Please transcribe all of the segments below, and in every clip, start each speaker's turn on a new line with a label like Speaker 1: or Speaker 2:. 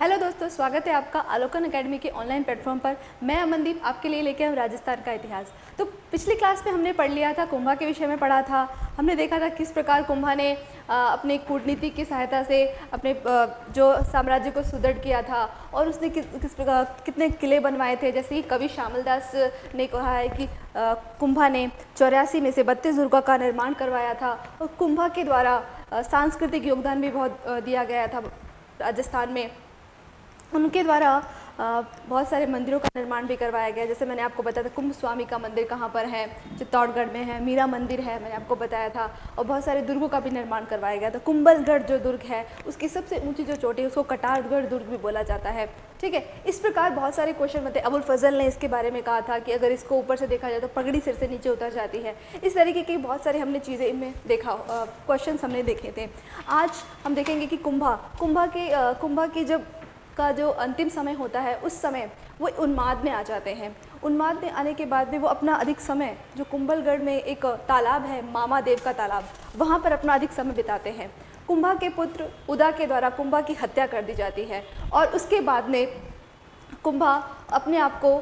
Speaker 1: Hello दोस्तों, स्वागत है आपका आलोकन एकेडमी के ऑनलाइन प्लेटफॉर्म पर। मैं अमनदीप, आपके लिए लेके आऊँ राजस्थान का इतिहास। तो पिछली क्लास में हमने पढ़ लिया था, कुंभा के विषय में पढ़ा था। हमने देखा था किस प्रकार कुंभा ने अपने कूटनीति की सहायता से अपने जो साम्राज्य को सुदृढ़ किया था और उसने किस किस प्रकार, कितने किले बनवाए थे। जैसे कि कवि श्यामल दास ने कहा है कि कुंभा ने चौरासी में से बत्तीस दुर्गा का निर्माण करवाया था और कुंभा के द्वारा सांस्कृतिक योगदान भी बहुत दिया गया था राजस्थान में। उनके द्वारा बहुत सारे मंदिरों का निर्माण भी करवाया गया। जैसे मैंने आपको बताया था, कुंभ स्वामी का मंदिर कहाँ पर है, चित्तौड़गढ़ में है, मीरा मंदिर है, मैंने आपको बताया था, और बहुत सारे दुर्गों का भी निर्माण करवाया गया था। कुंभलगढ़ जो दुर्ग है, उसकी सबसे ऊँची जो चोटी है, उसको कटारगढ़ दुर्ग भी बोला जाता है। ठीक है, इस प्रकार बहुत सारे क्वेश्चन बनते अबुल फजल ने इसके बारे में कहा था कि अगर इसको ऊपर से देखा जाए तो पगड़ी सिर से नीचे उतर जाती है। इस तरीके की बहुत सारे हमने चीज़ें इनमें देखा क्वेश्चन हमने देखे थे। आज हम देखेंगे कि कुंभा कुंभा के कुंभा की जब का जो अंतिम समय होता है, उस समय वो उन्माद में आ जाते हैं। उन्माद में आने के बाद में वो अपना अधिक समय, जो कुंभलगढ़ में एक तालाब है, मामा देव का तालाब, वहाँ पर अपना अधिक समय बिताते हैं। कुंभा के पुत्र उदा के द्वारा कुंभा की हत्या कर दी जाती है और उसके बाद में कुंभा अपने आप को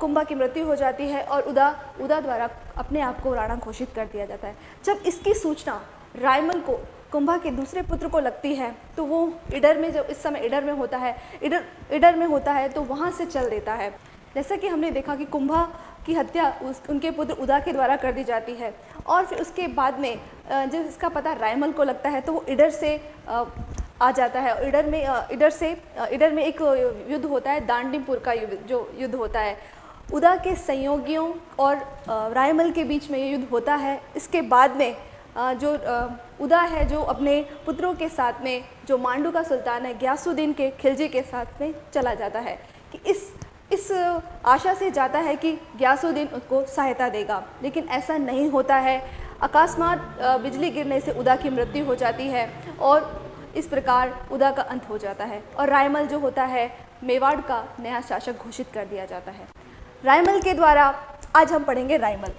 Speaker 1: कुंभा की मृत्यु हो जाती है और उदा उदा द्वारा अपने आप को राणा घोषित कर दिया जाता है। जब इसकी सूचना रायमल को कुंभा के दूसरे पुत्र को लगती है तो वो इडर में जब इस समय इडर में होता है, इडर इडर में होता है तो वहाँ से चल देता है। जैसा कि हमने देखा कि कुंभा की हत्या उस, उनके पुत्र उदा के द्वारा कर दी जाती है, और फिर उसके बाद में जब इसका पता रायमल को लगता है तो वो इडर से आ जाता है। इडर में इडर से इडर में एक युद्ध होता है, दांडीपुर का युद्ध, जो युद्ध होता है। उदा के संयोगियों और रायमल के बीच में ये युद्ध होता है। इसके बाद में जो उदा है जो अपने पुत्रों के साथ में, जो मांडू का सुल्तान है, ग्यासुद्दीन के खिलजी के साथ में चला जाता है, कि इस इस आशा से जाता है कि ग्यासुद्दीन उसको सहायता देगा। लेकिन ऐसा नहीं होता है। अकस्मात बिजली गिरने से उदा की मृत्यु हो जाती है और इस प्रकार उदा का अंत हो जाता है और रायमल जो होता है, मेवाड़ का नया शासक घोषित कर दिया जाता है। रायमल के द्वारा आज हम पढ़ेंगे रायमल।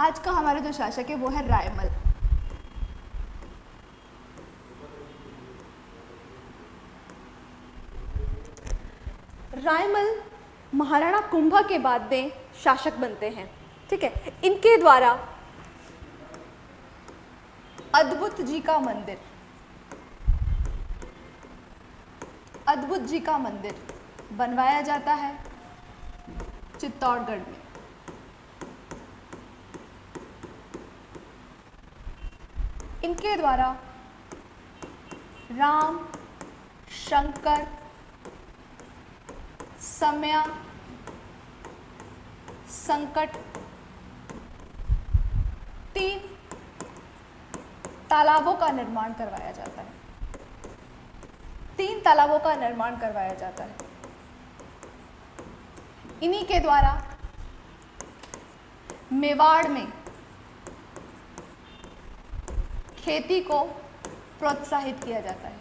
Speaker 1: आज का हमारा जो शासक है वो है रायमल। रायमल महाराणा कुंभा के बाद में शासक बनते हैं, ठीक है? इनके द्वारा अद्भुत जी का मंदिर, अद्भुत जी का मंदिर बनवाया जाता है चित्तौड़गढ़ में। इनके द्वारा राम, शंकर, समय, संकट, तीन तालाबों का निर्माण करवाया जाता है। तीन तालाबों का निर्माण करवाया जाता है। इन्हीं के द्वारा मेवाड़ में खेती को प्रोत्साहित किया जाता है।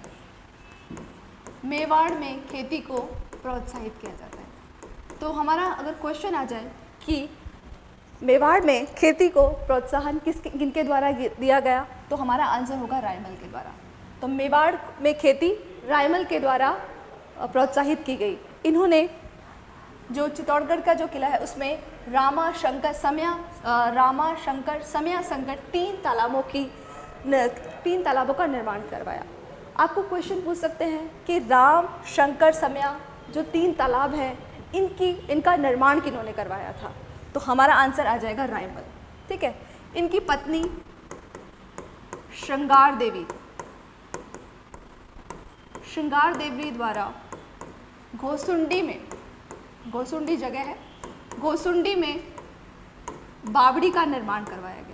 Speaker 1: मेवाड़ में खेती को प्रोत्साहित किया जाता है। तो हमारा अगर क्वेश्चन आ जाए कि मेवाड़ में खेती को प्रोत्साहन किस किनके द्वारा दिया गया तो हमारा आंसर होगा रायमल के द्वारा। तो मेवाड़ में खेती रायमल के द्वारा प्रोत्साहित की गई। इन्होंने जो चित्तौड़गढ़ का जो किला है, उसमें रामा शंकर समया रामा शंकर समया संकट तीन तालाबों की तीन तालाबों का निर्माण करवाया। आपको क्वेश्चन पूछ सकते हैं कि राम, शंकर, समया जो तीन तालाब हैं, इनकी, इनका निर्माण किन्होंने करवाया था? तो हमारा आंसर आ जाएगा रायमल, ठीक है? इनकी पत्नी श्रृंगार देवी। श्रृंगार देवी द्वारा घोसुंडी में, घोसुंडी जगह है, घोसुंडी में बावड़ी का निर्माण करवाया गया।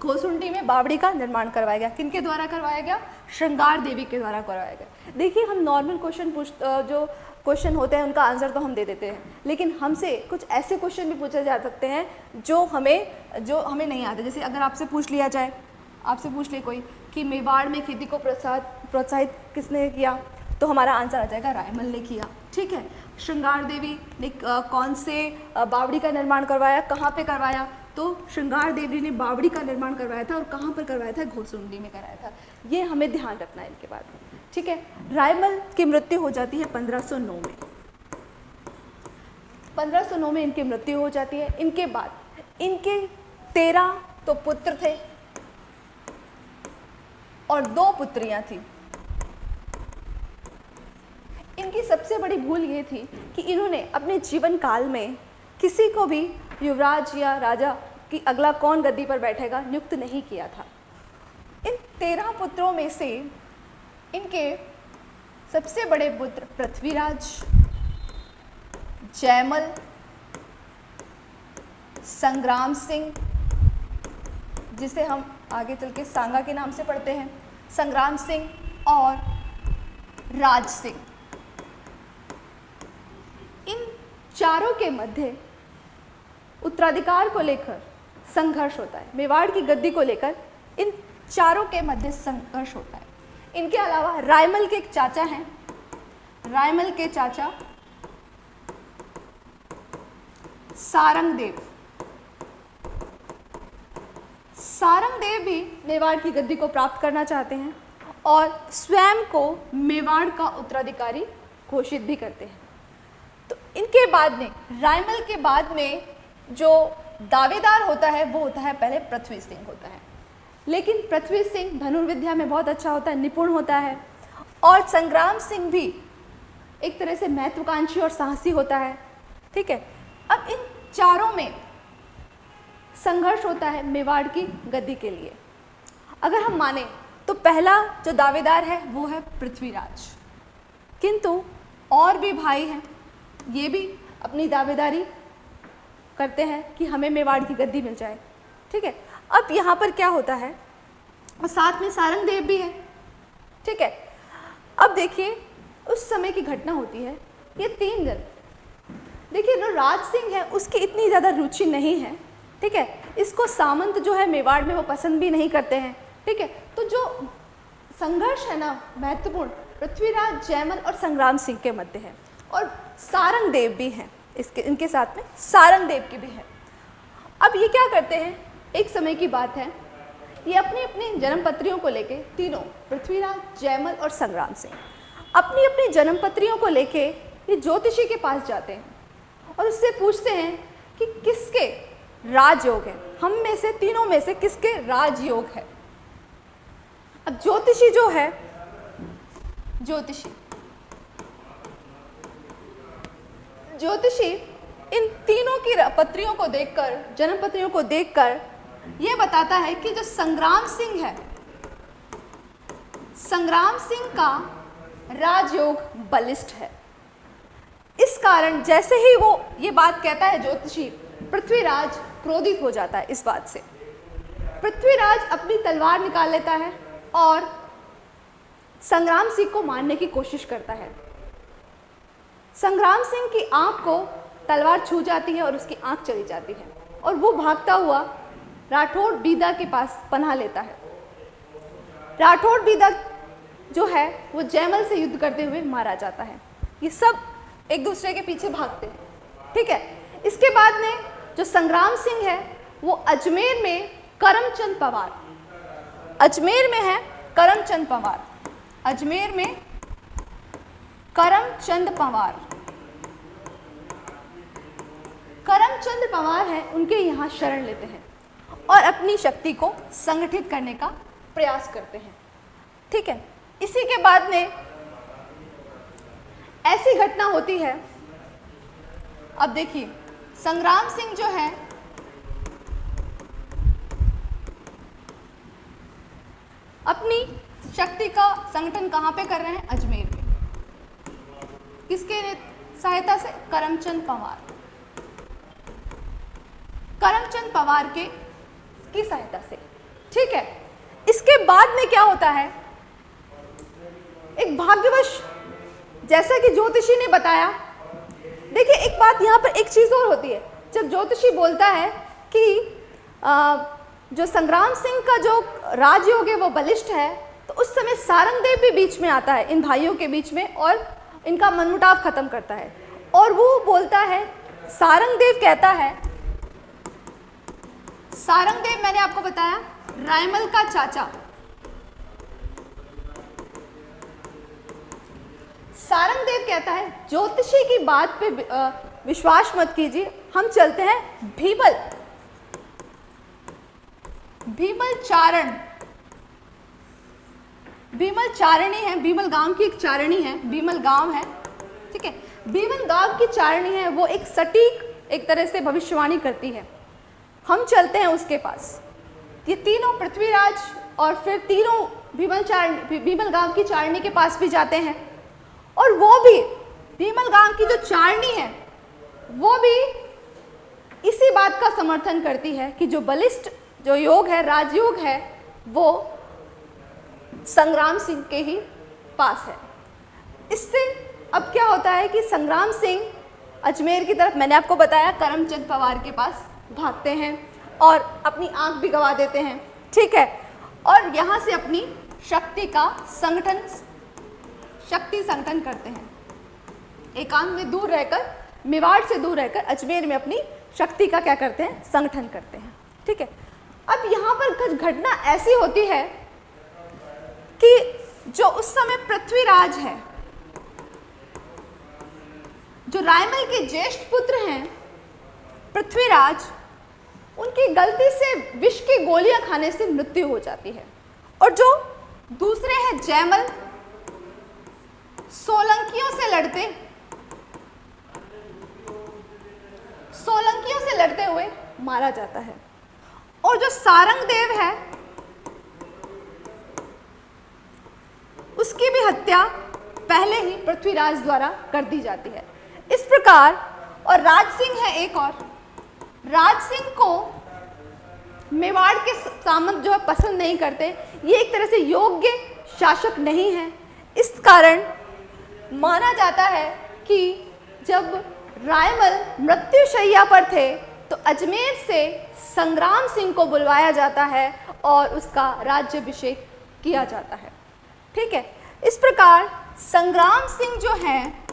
Speaker 1: घोसुंडी में बावड़ी का निर्माण करवाया गया। किनके द्वारा करवाया गया? श्रृंगार देवी के द्वारा करवाया गया। देखिए, हम नॉर्मल क्वेश्चन पूछ जो क्वेश्चन होते हैं, उनका आंसर तो हम दे देते हैं। लेकिन हमसे कुछ ऐसे क्वेश्चन भी पूछे जा सकते हैं, जो हमें जो हमें नहीं आते। जैसे अगर आपसे पूछ लिया जाए, आपसे पूछ ले कोई, कि मेवाड़ में खेती को प्रोत्साहित प्रोत्साहित किसने किया? तो हमारा आंसर आ जाएगा, रायमल ने किया। ठीक है? श्रृंगार देवी ने कौन से बावड़ी का निर्माण करवाया, कहाँ पे करवाया? तो श्रृंगार देवी ने बावड़ी का निर्माण करवाया था और कहाँ पर करवाया था? घोसुंडी में कराया था। ये हमें ध्यान रखना है इनके बाद ठीक है? रायमल की मृत्यु हो जाती है 1509 में। 1509 में इनकी मृत्यु हो जाती है। इनके बाद इनके तेरह तो पुत्र थे और दो पुत्रियाँ थी। इनकी सबसे बड़ी भूल ये थी कि इन्होंने अपने जीवन काल में किसी को भी युवराज या राजा की अगला कौन गद्दी पर बैठेगा, नियुक्त नहीं किया था। इन तेरह पुत्रों में से इनके सबसे बड़े पुत्र पृथ्वीराज, जयमल, संग्राम सिंह, जिसे हम आगे चल के सांगा के नाम से पढ़ते हैं, संग्राम सिंह और राज सिंह। इन चारों के मध्य उत्तराधिकार को लेकर संघर्ष होता है, मेवाड़ की गद्दी को लेकर इन चारों के मध्य संघर्ष होता है। इनके अलावा रायमल के एक चाचा हैं। रायमल के चाचा सारंग देव सारंग देव भी मेवाड़ की गद्दी को प्राप्त करना चाहते हैं और स्वयं को मेवाड़ का उत्तराधिकारी घोषित भी करते हैं। तो इनके बाद में, रायमल के बाद में जो दावेदार होता है, वो होता है पहले पृथ्वी सिंह होता है। लेकिन पृथ्वी सिंह धनुर्विद्या में बहुत अच्छा होता है, निपुण होता है। और संग्राम सिंह भी एक तरह से महत्वाकांक्षी और साहसी होता है, ठीक है? अब इन चारों में संघर्ष होता है मेवाड़ की गद्दी के लिए। अगर हम माने तो पहला जो दावेदार है, वो है पृथ्वीराज। किंतु और भी भाई हैं, ये भी अपनी दावेदारी करते हैं कि हमें मेवाड़ की गद्दी मिल जाए। ठीक है? अब यहाँ पर क्या होता है? और साथ में सारंग देव भी है। ठीक है? अब देखिए, उस समय की घटना होती है। ये तीन जन देखिए, जो राज सिंह है, उसकी इतनी ज़्यादा रुचि नहीं है। ठीक है? इसको सामंत जो है मेवाड़ में वो पसंद भी नहीं करते हैं। ठीक है? तो जो संघर्ष है ना, महत्वपूर्ण, पृथ्वीराज, जयमल और संग्राम सिंह के मध्य है। और सारंग देव भी हैं। इसके, इनके साथ में सारंग देव की भी है। अब ये क्या करते हैं? एक समय की बात है। ये अपनी अपनी जन्मपत्रियों को लेके तीनों, पृथ्वीराज, जयमल और संग्राम सिंह अपनी अपनी जन्मपत्रियों को लेके ये ज्योतिषी के पास जाते हैं और उससे पूछते हैं कि किसके राजयोग है? हम में से, तीनों में से किसके राजयोग है? अब ज्योतिषी जो है, ज्योतिषी ज्योतिषी इन तीनों की पत्रियों को देखकर जन्म पत्रियों को देखकर यह बताता है कि जो संग्राम सिंह है, संग्राम सिंह का राजयोग बलिष्ठ है। इस कारण जैसे ही वो ये बात कहता है ज्योतिषी, पृथ्वीराज क्रोधित हो जाता है इस बात से। पृथ्वीराज अपनी तलवार निकाल लेता है और संग्राम सिंह को मारने की कोशिश करता है। संग्राम सिंह की आँख को तलवार छू जाती है और उसकी आँख चली जाती है। और वो भागता हुआ राठौड़ बीदा के पास पनाह लेता है। राठौड़ बीदा जो है, वो जयमल से युद्ध करते हुए मारा जाता है। ये सब एक दूसरे के पीछे भागते हैं। ठीक है? इसके बाद में जो संग्राम सिंह है, वो अजमेर में करमचंद पवार। अजमेर में है करमचंद पवार। अजमेर में करमचंद पवार। करमचंद पवार है, उनके यहाँ शरण लेते हैं और अपनी शक्ति को संगठित करने का प्रयास करते हैं। ठीक है, इसी के बाद में ऐसी घटना होती है। अब देखिए, संग्राम सिंह जो है, अपनी शक्ति का संगठन कहाँ पे कर रहे हैं? अजमेर में। किसके सहायता से? करमचंद पवार। करमचंद पवार के की सहायता से। ठीक है? इसके बाद में क्या होता है? एक भाग्यवश जैसा कि ज्योतिषी ने बताया देखिए एक बात यहाँ पर एक चीज़ और होती है। जब ज्योतिषी बोलता है कि आ, जो संग्राम सिंह का जो राजयोग है वो बलिष्ठ है तो उस समय सारंगदेव भी बीच में आता है इन भाइयों के बीच में और इनका मनमुटाव खत्म करता है। और वो बोलता है, सारंगदेव कहता है, सारंगदेव, मैंने आपको बताया, रायमल का चाचा। सारंगदेव कहता है, ज्योतिषी की बात पे विश्वास मत कीजिए, हम चलते हैं भीमल भीमल चारण भीमल चारणी है, बीमल गाँव की एक चारणी है, बीमल गाँव है, ठीक है? बीमल गाँव की चारणी है, वो एक सटीक एक तरह से भविष्यवाणी करती है। हम चलते हैं उसके पास। ये तीनों पृथ्वीराज और फिर तीनों भीमल चारणी भीमल गाँव की चारणी के पास भी जाते हैं। और वो भी भीमल गाँव की जो चारणी है, वो भी इसी बात का समर्थन करती है कि जो बलिष्ठ जो योग है, राजयोग है, वो संग्राम सिंह के ही पास है। इससे अब क्या होता है कि संग्राम सिंह अजमेर की तरफ़, मैंने आपको बताया, करमचंद पवार के पास भागते हैं और अपनी आँख भी गवा देते हैं। ठीक है? और यहाँ से अपनी शक्ति का संगठन, शक्ति संगठन करते हैं। एकांत में दूर रहकर, मेवाड़ से दूर रहकर अजमेर में अपनी शक्ति का क्या करते हैं? संगठन करते हैं। ठीक है? अब यहाँ पर कुछ घटना ऐसी होती है कि जो उस समय पृथ्वीराज है, जो रायमल के ज्येष्ठ पुत्र हैं, पृथ्वीराज, उनकी गलती से विष की गोलियाँ खाने से मृत्यु हो जाती है। और जो दूसरे हैं जयमल, सोलंकियों से लड़ते, सोलंकियों से लड़ते हुए मारा जाता है। और जो सारंग देव है उसकी भी हत्या पहले ही पृथ्वीराज द्वारा कर दी जाती है। इस प्रकार, और राज सिंह है एक और। राज सिंह को मेवाड़ के सामंत जो है पसंद नहीं करते। ये एक तरह से योग्य शासक नहीं है। इस कारण माना जाता है कि जब रायमल मृत्युशैया पर थे तो अजमेर से संग्राम सिंह को बुलवाया जाता है और उसका राज्यभिषेक किया जाता है। ठीक है? इस प्रकार संग्राम सिंह जो हैं,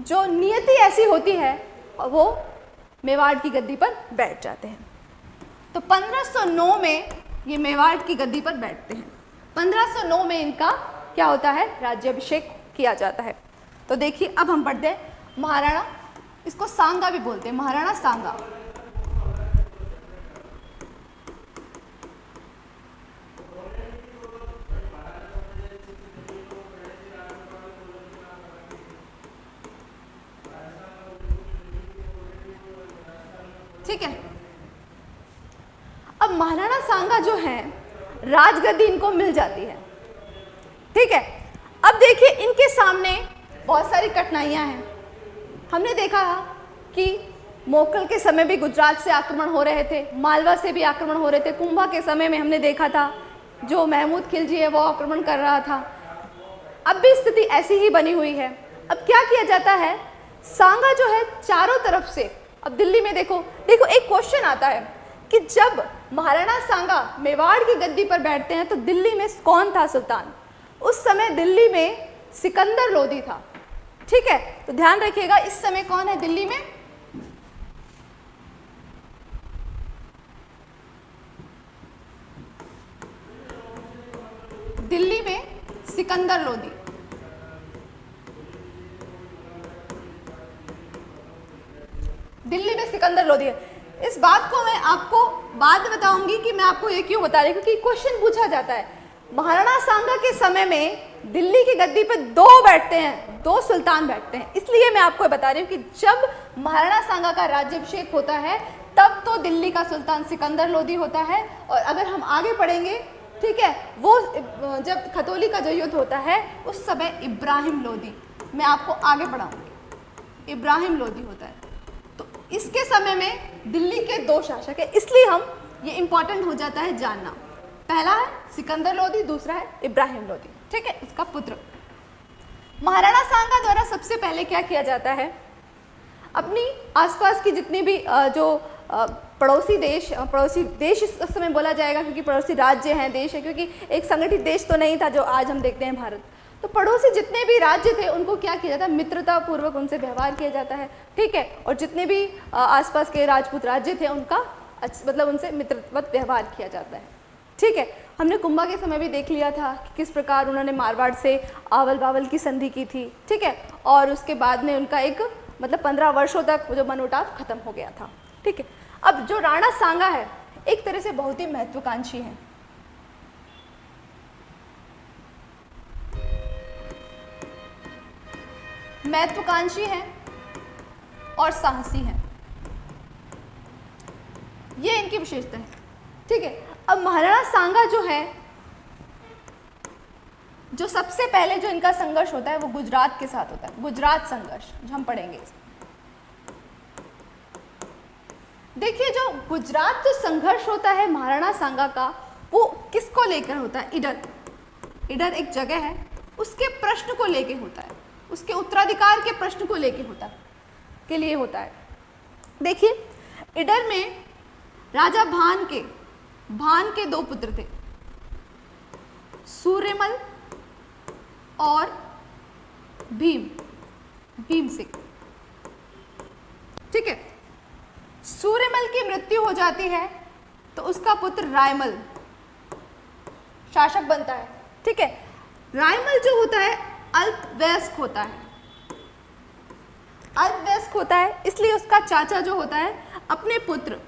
Speaker 1: जो नियति ऐसी होती है, वो मेवाड़ की गद्दी पर बैठ जाते हैं। तो 1509 में ये मेवाड़ की गद्दी पर बैठते हैं। 1509 में इनका क्या होता है? राज्याभिषेक किया जाता है। तो देखिए, अब हम पढ़ते हैं महाराणा, इसको सांगा भी बोलते हैं, महाराणा सांगा। ठीक है? अब महाराणा सांगा जो है, राजगद्दी इनको मिल जाती है। ठीक है? अब देखिए, इनके सामने बहुत सारी कठिनाइयाँ हैं। हमने देखा कि मोकल के समय भी गुजरात से आक्रमण हो रहे थे, मालवा से भी आक्रमण हो रहे थे। कुंभा के समय में हमने देखा था, जो महमूद खिलजी है, वो आक्रमण कर रहा था। अब भी स्थिति ऐसी ही बनी हुई है। अब क्या किया जाता है? सांगा जो है, चारों तरफ़ से अब दिल्ली में देखो देखो, एक क्वेश्चन आता है कि जब महाराणा सांगा मेवाड़ की गद्दी पर बैठते हैं तो दिल्ली में कौन था सुल्तान? उस समय दिल्ली में सिकंदर लोधी था। ठीक है तो ध्यान रखिएगा, इस समय कौन है दिल्ली में? दिल्ली में सिकंदर लोधी दिल्ली में सिकंदर लोधी है इस बात को मैं आपको बाद में बताऊँगी कि मैं आपको ये क्यों बता रही क्योंकि क्वेश्चन पूछा जाता है। महाराणा सांगा के समय में दिल्ली की गद्दी पे दो बैठते हैं, दो सुल्तान बैठते हैं। इसलिए मैं आपको बता रही हूँ कि जब महाराणा सांगा का राज्यभिषेक होता है, तब तो दिल्ली का सुल्तान सिकंदर लोधी होता है। और अगर हम आगे पढ़ेंगे, ठीक है, वो, जब खतौली का जो युद्ध होता है, उस समय इब्राहिम लोधी, मैं आपको आगे पढ़ाऊँगी। इब्राहिम लोधी होता है। इसके समय में दिल्ली के दो शासक है। इसलिए हम ये इंपॉर्टेंट हो जाता है जानना। पहला है सिकंदर लोधी, दूसरा है इब्राहिम लोधी। ठीक है? इसका पुत्र। महाराणा सांगा द्वारा सबसे पहले क्या किया जाता है? अपनी आसपास की जितनी भी जो पड़ोसी देश पड़ोसी देश इस समय बोला जाएगा क्योंकि पड़ोसी राज्य हैं, देश है, क्योंकि एक संगठित देश तो नहीं था जो आज हम देखते हैं भारत। तो पड़ोसी जितने भी राज्य थे, उनको क्या किया जाता है? मित्रता पूर्वक उनसे व्यवहार किया जाता है, ठीक है? और जितने भी आसपास के राजपूत राज्य थे, उनका मतलब उनसे मित्रवत व्यवहार किया जाता है, ठीक है? हमने कुंभा के समय भी देख लिया था कि किस प्रकार उन्होंने मारवाड़ से आवल बावल की संधि की थी, ठीक है? और उसके बाद में उनका एक मतलब पंद्रह वर्षों तक जो मनोटाव खत्म हो गया था, ठीक है? अब जो राणा सांगा है, एक तरह से बहुत ही महत्वाकांक्षी है। महत्वाकांक्षी है और साहसी है। ये इनकी विशेषता है। ठीक है, अब महाराणा सांगा जो है, जो सबसे पहले जो इनका संघर्ष होता है वो गुजरात के साथ होता है। गुजरात संघर्ष, जो हम पढ़ेंगे देखिए, जो गुजरात जो संघर्ष होता है महाराणा सांगा का, वो किसको लेकर होता है? इडर। इडर एक जगह है, उसके प्रश्न को लेकर होता है। उसके उत्तराधिकार के प्रश्न को लेकर होता, के लिए होता है। देखिए, इडर में राजा भान के भान के दो पुत्र थे। सूर्यमल और भीम भीम सिंह। ठीक है, सूर्यमल की मृत्यु हो जाती है तो उसका पुत्र रायमल, शासक बनता है। ठीक है, रायमल जो होता है अल्पवयस्क होता है। अल्पवयस्क होता है इसलिए उसका चाचा जो होता है अपने पुत्र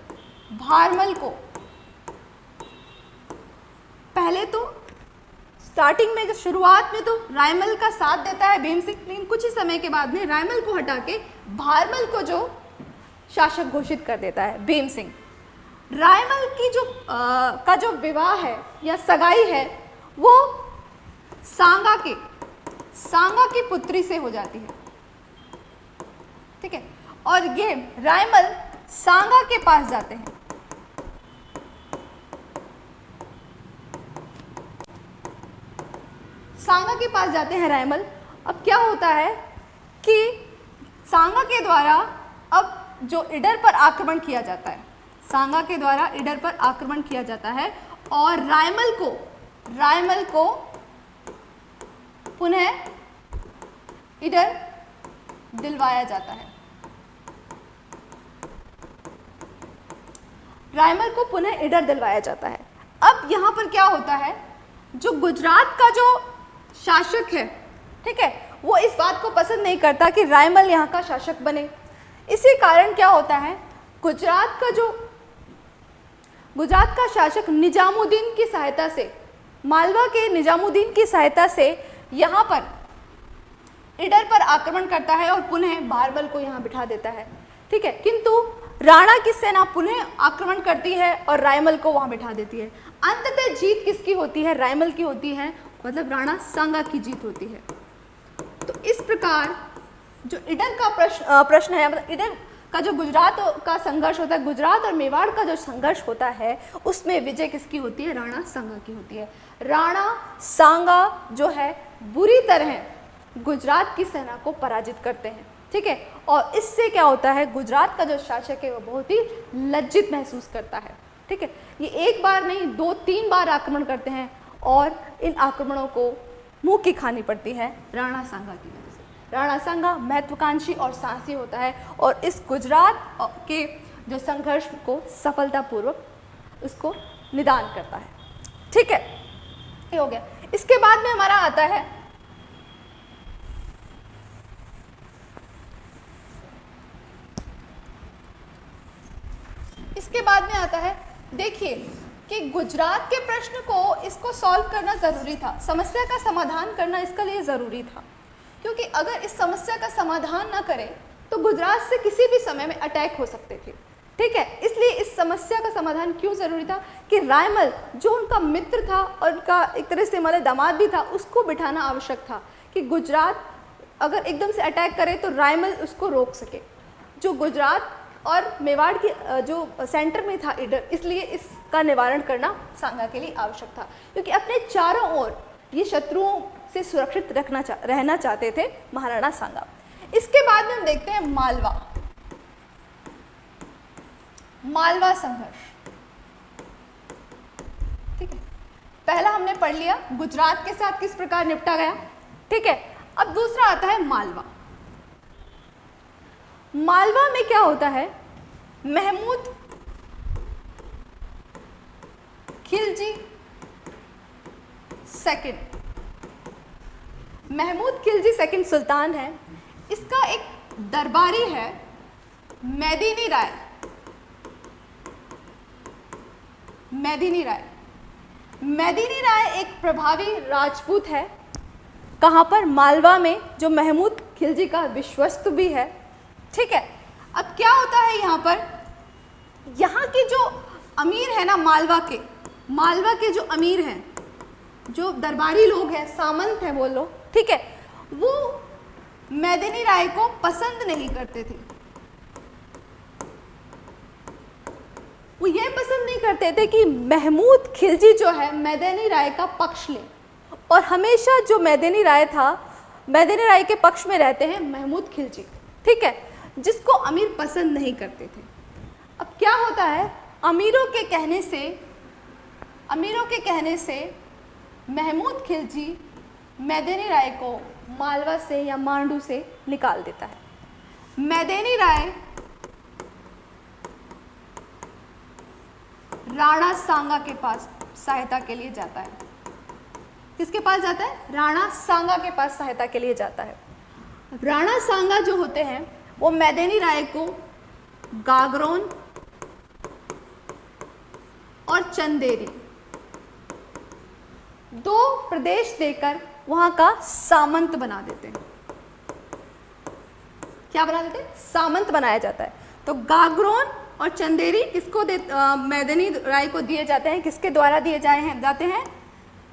Speaker 1: भारमल को पहले तो स्टार्टिंग में शुरुआत में तो रायमल का साथ देता है भीम सिंह लेकिन कुछ ही समय के बाद में रायमल को हटा के भारमल को जो शासक घोषित कर देता है भीम सिंह रायमल की जो आ, का जो विवाह है या सगाई है वो सांगा के सांगा की पुत्री से हो जाती है। ठीक है? और ये रायमल सांगा के पास जाते हैं। सांगा के पास जाते हैं रायमल। अब क्या होता है कि सांगा के द्वारा अब जो इडर पर आक्रमण किया जाता है, सांगा के द्वारा इडर पर आक्रमण किया जाता है और रायमल को रायमल को पुनः इडर दिलवाया जाता है। रायमल को पुनः इडर दिलवाया जाता है। अब यहाँ पर क्या होता है? जो गुजरात का जो शासक है, ठीक है, वो इस बात को पसंद नहीं करता कि रायमल यहाँ का शासक बने। इसी कारण क्या होता है? गुजरात का जो, गुजरात का शासक निजामुद्दीन की सहायता से, मालवा के निजामुद्दीन की सहायता से यहाँ पर इडर पर आक्रमण करता है और पुनः बारबल को यहाँ बिठा देता है। ठीक है? किंतु राणा की सेना पुनः आक्रमण करती है और रायमल को वहाँ बिठा देती है। अंततः जीत किसकी होती है? रायमल की होती है मतलब राणा सांगा की जीत होती है। तो इस प्रकार जो इडर का प्रश्न प्रश्न है मतलब इडर का जो गुजरात का संघर्ष होता है, गुजरात और मेवाड़ का जो संघर्ष होता है, उसमें विजय किसकी होती है? राणा सांगा की होती है। राणा सांगा जो है बुरी तरह गुजरात की सेना को पराजित करते हैं, ठीक है? और इससे क्या होता है, गुजरात का जो शासक है, वो बहुत ही लज्जित महसूस करता है, ठीक है? ये एक बार नहीं, दो, तीन बार आक्रमण करते हैं और इन आक्रमणों को मुँह की खानी पड़ती है राणा सांगा की वजह से। राणा सांगा महत्वाकांक्षी और साहसी होता है और इस गुजरात के जो संघर्ष को सफलतापूर्वक उसको निदान करता है, ठीक है? ये हो गया। इसके बाद में हमारा आता है। इसके बाद में आता है, देखिए कि गुजरात के प्रश्न को इसको सॉल्व करना ज़रूरी था। समस्या का समाधान करना इसके लिए ज़रूरी था। क्योंकि अगर इस समस्या का समाधान ना करें तो गुजरात से किसी भी समय में अटैक हो सकते थे। ठीक है? इसलिए इस समस्या का समाधान क्यों ज़रूरी था कि रायमल जो उनका मित्र था और उनका एक तरह से मतलब दामाद भी था उसको बिठाना आवश्यक था कि गुजरात अगर एकदम से अटैक करे तो रायमल उसको रोक सके। जो गुजरात और मेवाड़ की जो सेंटर में था इडर इसलिए इसका निवारण करना सांगा के लिए आवश्यक था। क्योंकि अपने चारों ओर ये शत्रुओं से सुरक्षित रखना चा, रहना चाहते थे महाराणा सांगा। इसके बाद में हम देखते हैं मालवा। मालवा संघर्ष। ठीक है? पहला हमने पढ़ लिया, गुजरात के साथ किस प्रकार निपटा गया? ठीक है? अब दूसरा आता है मालवा। मालवा में क्या होता है? महमूद खिलजी सेकंड। महमूद खिलजी सेकंड सुल्तान है। इसका एक दरबारी है, मैदीनी राय। मैदिनी राय। मैदिनी राय एक प्रभावी राजपूत है। कहाँ पर मालवा में जो महमूद खिलजी का विश्वस्त भी है। ठीक है, अब क्या होता है यहाँ पर? यहाँ के जो अमीर है ना मालवा के मालवा के जो अमीर हैं, जो दरबारी लोग हैं, सामंत हैं वो लोग, ठीक है, वो मैदिनी राय को पसंद नहीं करते थे। वो ये पसंद नहीं करते थे कि महमूद खिलजी जो है मैदानी राय का पक्ष ले। और हमेशा जो मैदानी राय था, मैदानी राय के पक्ष में रहते हैं महमूद खिलजी। ठीक है? जिसको अमीर पसंद नहीं करते थे। अब क्या होता है? अमीरों के कहने से, अमीरों के कहने से महमूद खिलजी मैदानी राय को मालवा से या मांडू से निकाल देता है। मैदानी राय राणा सांगा के पास सहायता के लिए जाता है। किसके पास जाता है? राणा सांगा के पास सहायता के लिए जाता है। राणा सांगा जो होते हैं, वो मैदानी राय को गागरोन और चंदेरी। दो प्रदेश देकर वहाँ का सामंत बना देते हैं। क्या बना देते हैं? सामंत बनाया जाता है। तो गागरोन और चंदेरी किसको दे मैदनी राय को दिए जाते हैं? किसके द्वारा दिए जाए हैं? जाते हैं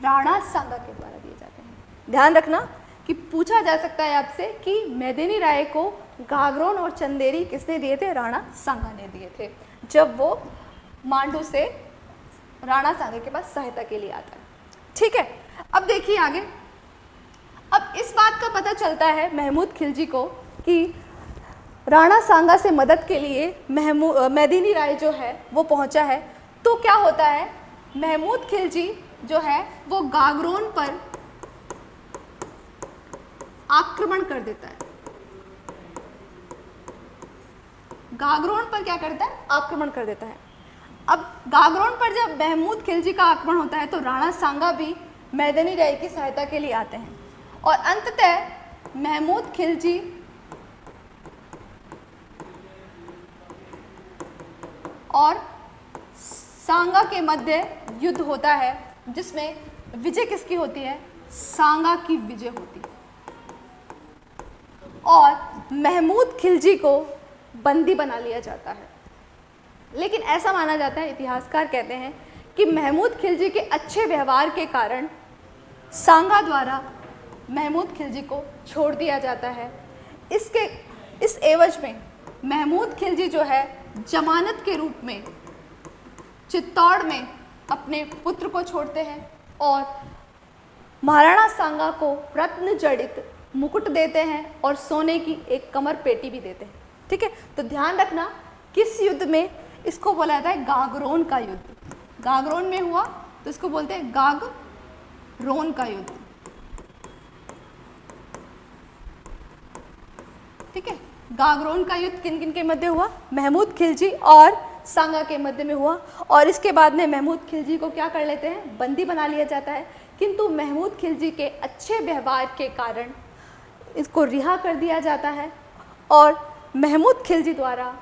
Speaker 1: राणा सांगा के द्वारा दिए जाते हैं। ध्यान रखना कि पूछा जा सकता है आपसे कि मैदनी राय को गागरोन और चंदेरी किसने दिए थे? राणा सांगा ने दिए थे। जब वो मांडू से राणा सांगा के पास सहायता के लिए आता है। ठीक है? अब देखिए आगे। अब इस बात का पता चलता है महमूद खिलजी को कि राणा सांगा से मदद के लिए महमूद मैदिनी राय जो है, वो पहुँचा है। तो क्या होता है? महमूद खिलजी जो है, वो गागरोन पर आक्रमण कर देता है। गागरोन पर क्या करता है? आक्रमण कर देता है। अब गागरोन पर जब महमूद खिलजी का आक्रमण होता है तो राणा सांगा भी मैदानी राय की सहायता के लिए आते हैं। और अंततः महमूद खिलजी और सांगा के मध्य युद्ध होता है, जिसमें विजय किसकी होती है? सांगा की विजय होती है। और महमूद खिलजी को बंदी बना लिया जाता है। लेकिन ऐसा माना जाता है, इतिहासकार कहते हैं कि महमूद खिलजी के अच्छे व्यवहार के कारण सांगा द्वारा महमूद खिलजी को छोड़ दिया जाता है। इसके, इस एवज में महमूद खिलजी जो है जमानत के रूप में, चित्तौड़ में अपने पुत्र को छोड़ते हैं और महाराणा सांगा को रत्न जड़ित मुकुट देते हैं और सोने की एक कमर पेटी भी देते हैं। ठीक है? तो ध्यान रखना, किस युद्ध में इसको बोला जाता है? गागरोन का युद्ध। गागरोन में हुआ तो इसको बोलते हैं गागरोन का युद्ध। ठीक है? गागरोन का युद्ध किन किन के मध्य हुआ? महमूद खिलजी और सांगा के मध्य में हुआ। और इसके बाद में महमूद खिलजी को क्या कर लेते हैं? बंदी बना लिया जाता है। किंतु महमूद खिलजी के अच्छे व्यवहार के कारण इसको रिहा कर दिया जाता है। और महमूद खिलजी द्वारा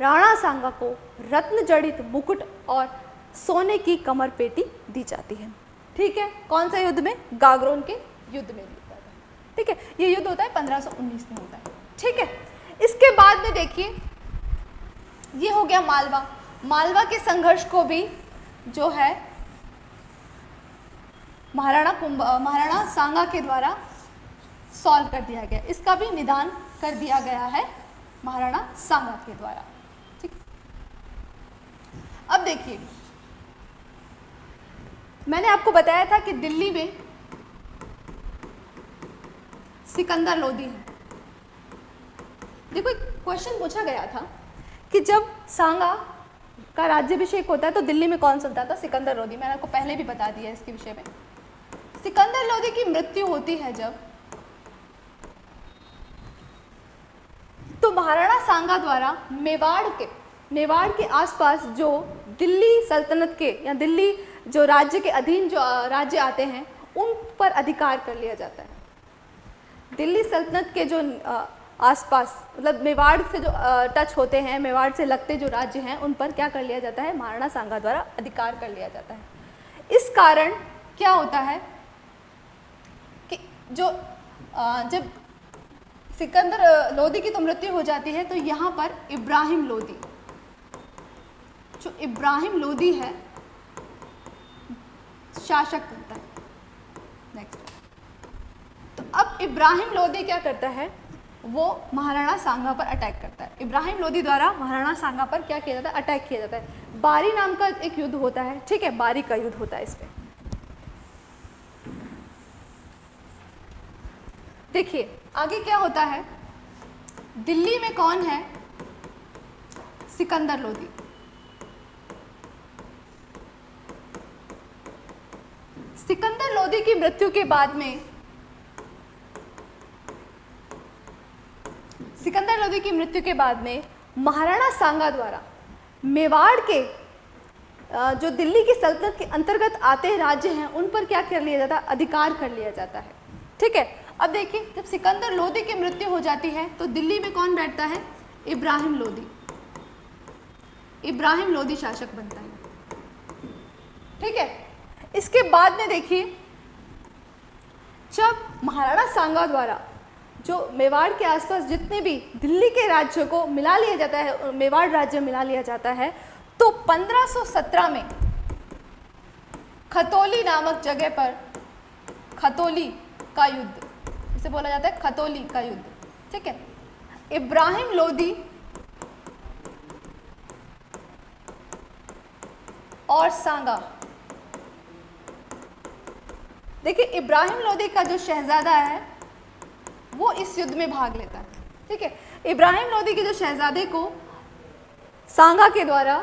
Speaker 1: राणा सांगा को रत्न जड़ित मुकुट और सोने की कमर पेटी दी जाती है। ठीक है? कौन सा युद्ध में? गागरोन के युद्ध में ठीक है? ये युद्ध होता है 1519 में होता है। ठीक है? इसके बाद में देखिए, ये हो गया मालवा। मालवा के संघर्ष को भी जो है, महाराणा कुंभ, महाराणा सांगा के द्वारा सॉल्व कर दिया गया। इसका भी निदान कर दिया गया है महाराणा सांगा के द्वारा। ठीक? अब देखिए, मैंने आपको बताया था कि दिल्ली में सिकंदर लोधी है। देखो, एक क्वेश्चन पूछा गया था कि जब सांगा का राज्यभिषेक होता है तो दिल्ली में कौन सुनता था? सिकंदर लोधी। मैंने आपको पहले भी बता दिया इसके विषय में। सिकंदर लोधी की मृत्यु होती है जब तो महाराणा सांगा द्वारा मेवाड़ के मेवाड़ के आसपास जो दिल्ली सल्तनत के या दिल्ली जो राज्य के अधीन जो, राज्य आते हैं, उन पर अधिकार कर लिया जाता है। दिल्ली सल्तनत के जो आसपास मतलब मेवाड़ से जो टच होते हैं, मेवाड़ से लगते जो राज्य हैं, उन पर क्या कर लिया जाता है? महाराणा सांगा द्वारा अधिकार कर लिया जाता है। इस कारण क्या होता है कि जो जब सिकंदर लोदी की तो मृत्यु हो जाती है तो यहाँ पर इब्राहिम लोधी जो इब्राहिम लोधी है, शासक बनता है। नेक्स्ट तो अब इब्राहिम लोधी क्या करता है? वो महाराणा सांगा पर अटैक करता है। इब्राहिम लोधी द्वारा महाराणा सांगा पर क्या किया जाता है? अटैक किया जाता है। बारी नाम का एक युद्ध होता है, ठीक है? बारी का युद्ध होता है इस पर देखिए, आगे क्या होता है? दिल्ली में कौन है? सिकंदर लोधी। सिकंदर लोधी की मृत्यु के बाद में सिकंदर लोधी की मृत्यु के बाद में महाराणा सांगा द्वारा मेवाड़ के जो दिल्ली की सल्तनत के अंतर्गत आते राज्य हैं, उन पर क्या कर लिया जाता है? अधिकार कर लिया जाता है। ठीक है? अब देखिए, जब सिकंदर लोधी की मृत्यु हो जाती है तो दिल्ली में कौन बैठता है? इब्राहिम लोधी इब्राहिम लोधी शासक बनता है। ठीक है? इसके बाद में देखिए, जब महाराणा सांगा द्वारा जो मेवाड़ के आसपास जितने भी दिल्ली के राज्यों को मिला लिया जाता है मेवाड़ राज्य मिला लिया जाता है तो 1517 में खतौली नामक जगह पर खतौली का युद्ध, इसे बोला जाता है खतौली का युद्ध, ठीक है? इब्राहिम लोधी और सांगा। देखिए, इब्राहिम लोधी का जो शहजादा है वो इस युद्ध में भाग लेता है। ठीक है? इब्राहिम लोधी के जो शहजादे को सांगा के द्वारा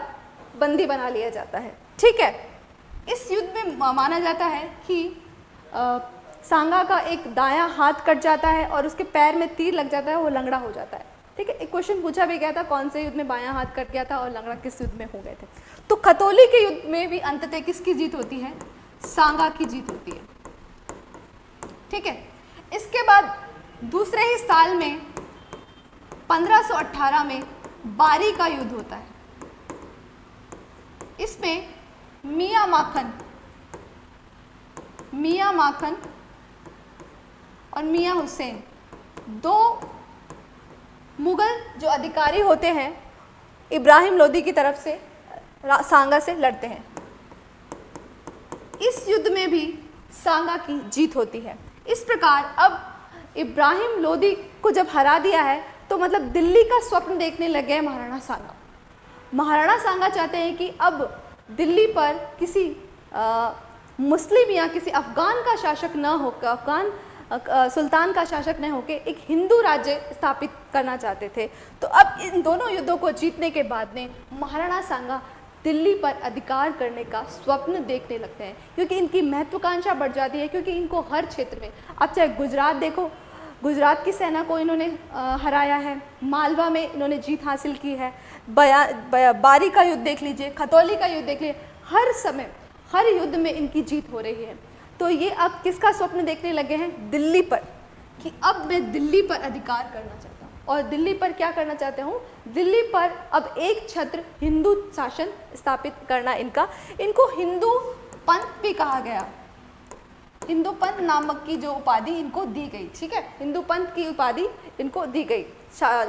Speaker 1: बंदी बना लिया जाता है। ठीक है? इस युद्ध में माना जाता है कि आ, सांगा का एक दायां हाथ कट जाता है और उसके पैर में तीर लग जाता है वो लंगड़ा हो जाता है। ठीक है? एक क्वेश्चन पूछा भी गया था कौन से युद्ध में बायां हाथ कट गया था और लंगड़ा किस युद्ध में हो गए थे। तो खतौली के युद्ध में भी अंततः किसकी जीत होती है? सांगा की जीत होती है। ठीक है? इसके बाद दूसरे ही साल में 1518 में बारी का युद्ध होता है। इसमें मियाँ माखन मियाँ माखन और मियाँ हुसैन दो मुगल जो अधिकारी होते हैं, इब्राहिम लोदी की तरफ़ से सांगा से लड़ते हैं। इस युद्ध में भी सांगा की जीत होती है। इस प्रकार अब इब्राहिम लोदी को जब हरा दिया है तो मतलब दिल्ली का स्वप्न देखने लग गए महाराणा सांगा। महाराणा सांगा चाहते हैं कि अब दिल्ली पर किसी आ, मुस्लिम या किसी अफ़गान का शासक न होकर अफ़गान सुल्तान का शासक न होकर एक हिंदू राज्य स्थापित करना चाहते थे। तो अब इन दोनों युद्धों को जीतने के बाद में महाराणा सांगा दिल्ली पर अधिकार करने का स्वप्न देखने लगते हैं। क्योंकि इनकी महत्वाकांक्षा बढ़ जाती है क्योंकि इनको हर क्षेत्र में अब चाहे गुजरात देखो गुजरात की सेना को इन्होंने हराया है। मालवा में इन्होंने जीत हासिल की है। बया, बया बारी का युद्ध देख लीजिए खतौली का युद्ध देख लीजिए हर समय हर युद्ध में इनकी जीत हो रही है। तो ये अब किसका स्वप्न देखने लगे हैं? दिल्ली पर कि अब मैं दिल्ली पर अधिकार करना चाहता हूँ। और दिल्ली पर क्या करना चाहते हूँ? दिल्ली पर अब एक छत्र हिंदू शासन स्थापित करना इनका। इनको हिंदू पंथ भी कहा गया। हिंदू पंथ नामक की जो उपाधि इनको दी गई, ठीक है? हिंदू पंथ की उपाधि इनको दी गई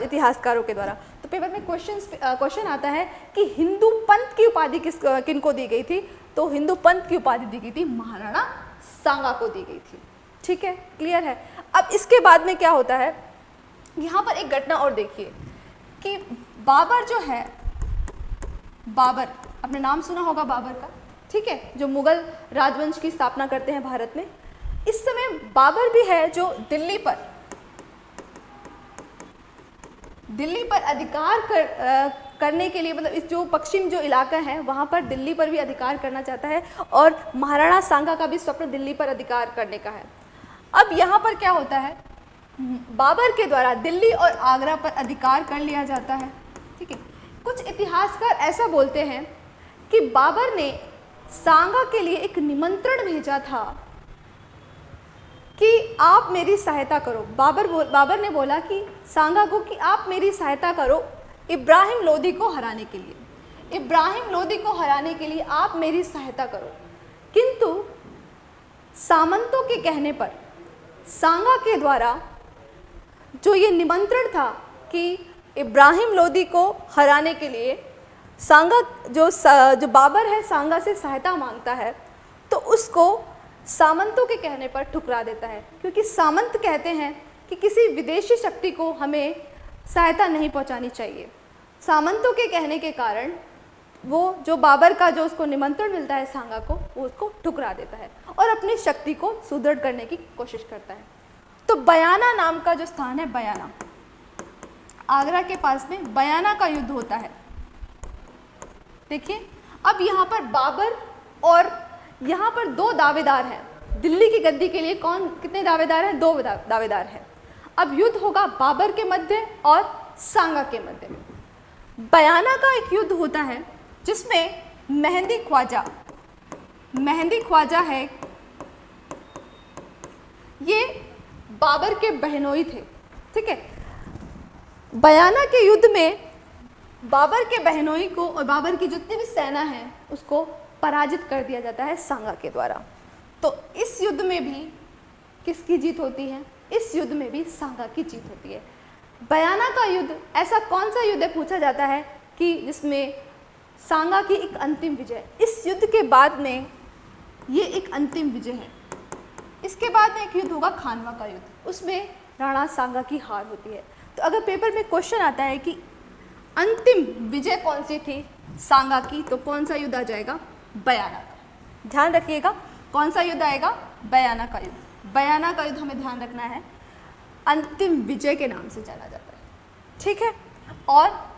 Speaker 1: इतिहासकारों के द्वारा। तो पेपर में क्वेश्चन क्वेश्चन आता है कि हिंदू पंथ की उपाधि किस किनको दी गई थी? तो हिंदू पंथ की उपाधि दी गई थी, महाराणा सांगा को दी गई थी। ठीक है? क्लियर है? अब इसके बाद में क्या होता है? यहाँ पर एक घटना और देखिए कि बाबर जो है, बाबर, आपने नाम सुना होगा बाबर का? ठीक है जो मुगल राजवंश की स्थापना करते हैं भारत में। इस समय बाबर भी है जो दिल्ली पर। दिल्ली पर अधिकार कर, आ, करने के लिए मतलब इस जो पश्चिम जो इलाका है वहाँ पर दिल्ली पर भी अधिकार करना चाहता है और महाराणा सांगा का भी स्वप्न दिल्ली पर अधिकार करने का है। अब यहाँ पर क्या होता है? बाबर के द्वारा दिल्ली और आगरा पर अधिकार कर लिया जाता है। ठीक है कुछ इतिहासकार ऐसा बोलते हैं कि बाबर ने सांगा के लिए एक निमंत्रण भेजा था कि आप मेरी सहायता करो। बाबर बाबर ने बोला कि, सांगा को कि आप मेरी सहायता करो इब्राहिम लोदी को हराने के लिए। इब्राहिम लोदी को हराने के लिए आप मेरी सहायता करो। किंतु सामंतों के कहने पर, सांगा के द्वारा जो ये निमंत्रण था कि इब्राहिम लोदी को हराने के लिए सांगा जो जो बाबर है, सांगा से सहायता माँगता है तो उसको सामंतों के कहने पर ठुकरा देता है। क्योंकि सामंत कहते हैं कि किसी विदेशी शक्ति को हमें सहायता नहीं पहुंचानी चाहिए। सामंतों के कहने के कारण वो, जो बाबर का, जो उसको निमंत्रण मिलता है सांगा को, वो उसको ठुकरा देता है और अपनी शक्ति को सुदृढ़ करने की कोशिश करता है। तो बयाना नाम का जो स्थान है, बयाना। आगरा के पास में बयाना का युद्ध होता है। देखिए, अब यहाँ पर बाबर और यहाँ पर दो दावेदार हैं। दिल्ली की गद्दी के लिए कौन, कितने दावेदार हैं? दो दावेदार हैं। अब युद्ध होगा बाबर के मध्य और सांगा के मध्य बयाना का एक युद्ध होता है, जिसमें मेहंदी ख्वाजा मेहंदी ख्वाजा है। ये बाबर के बहनोई थे, ठीक है? बयाना के युद्ध में बाबर के बहनोई को और बाबर की जितनी भी सेना है, उसको पराजित कर दिया जाता है सांगा के द्वारा। तो इस युद्ध में भी किसकी जीत होती है? इस युद्ध में भी सांगा की जीत होती है। बयाना का युद्ध, ऐसा कौन सा युद्ध पूछा जाता है कि जिसमें सांगा की एक अंतिम विजय? इस युद्ध के बाद में ये एक अंतिम विजय है। इसके बाद में एक युद्ध होगा खानवा का युद्ध। उसमें राणा सांगा की हार होती है। तो अगर पेपर में क्वेश्चन आता है कि अंतिम विजय कौन सी थी? सांगा की तो कौन सा युद्ध आ जाएगा? बयाना का। ध्यान रखिएगा कौन सा युद्ध आएगा? बयाना का युद्ध। बयाना का युद्ध हमें ध्यान रखना है। अंतिम विजय के नाम से जाना जाता है। ठीक है? और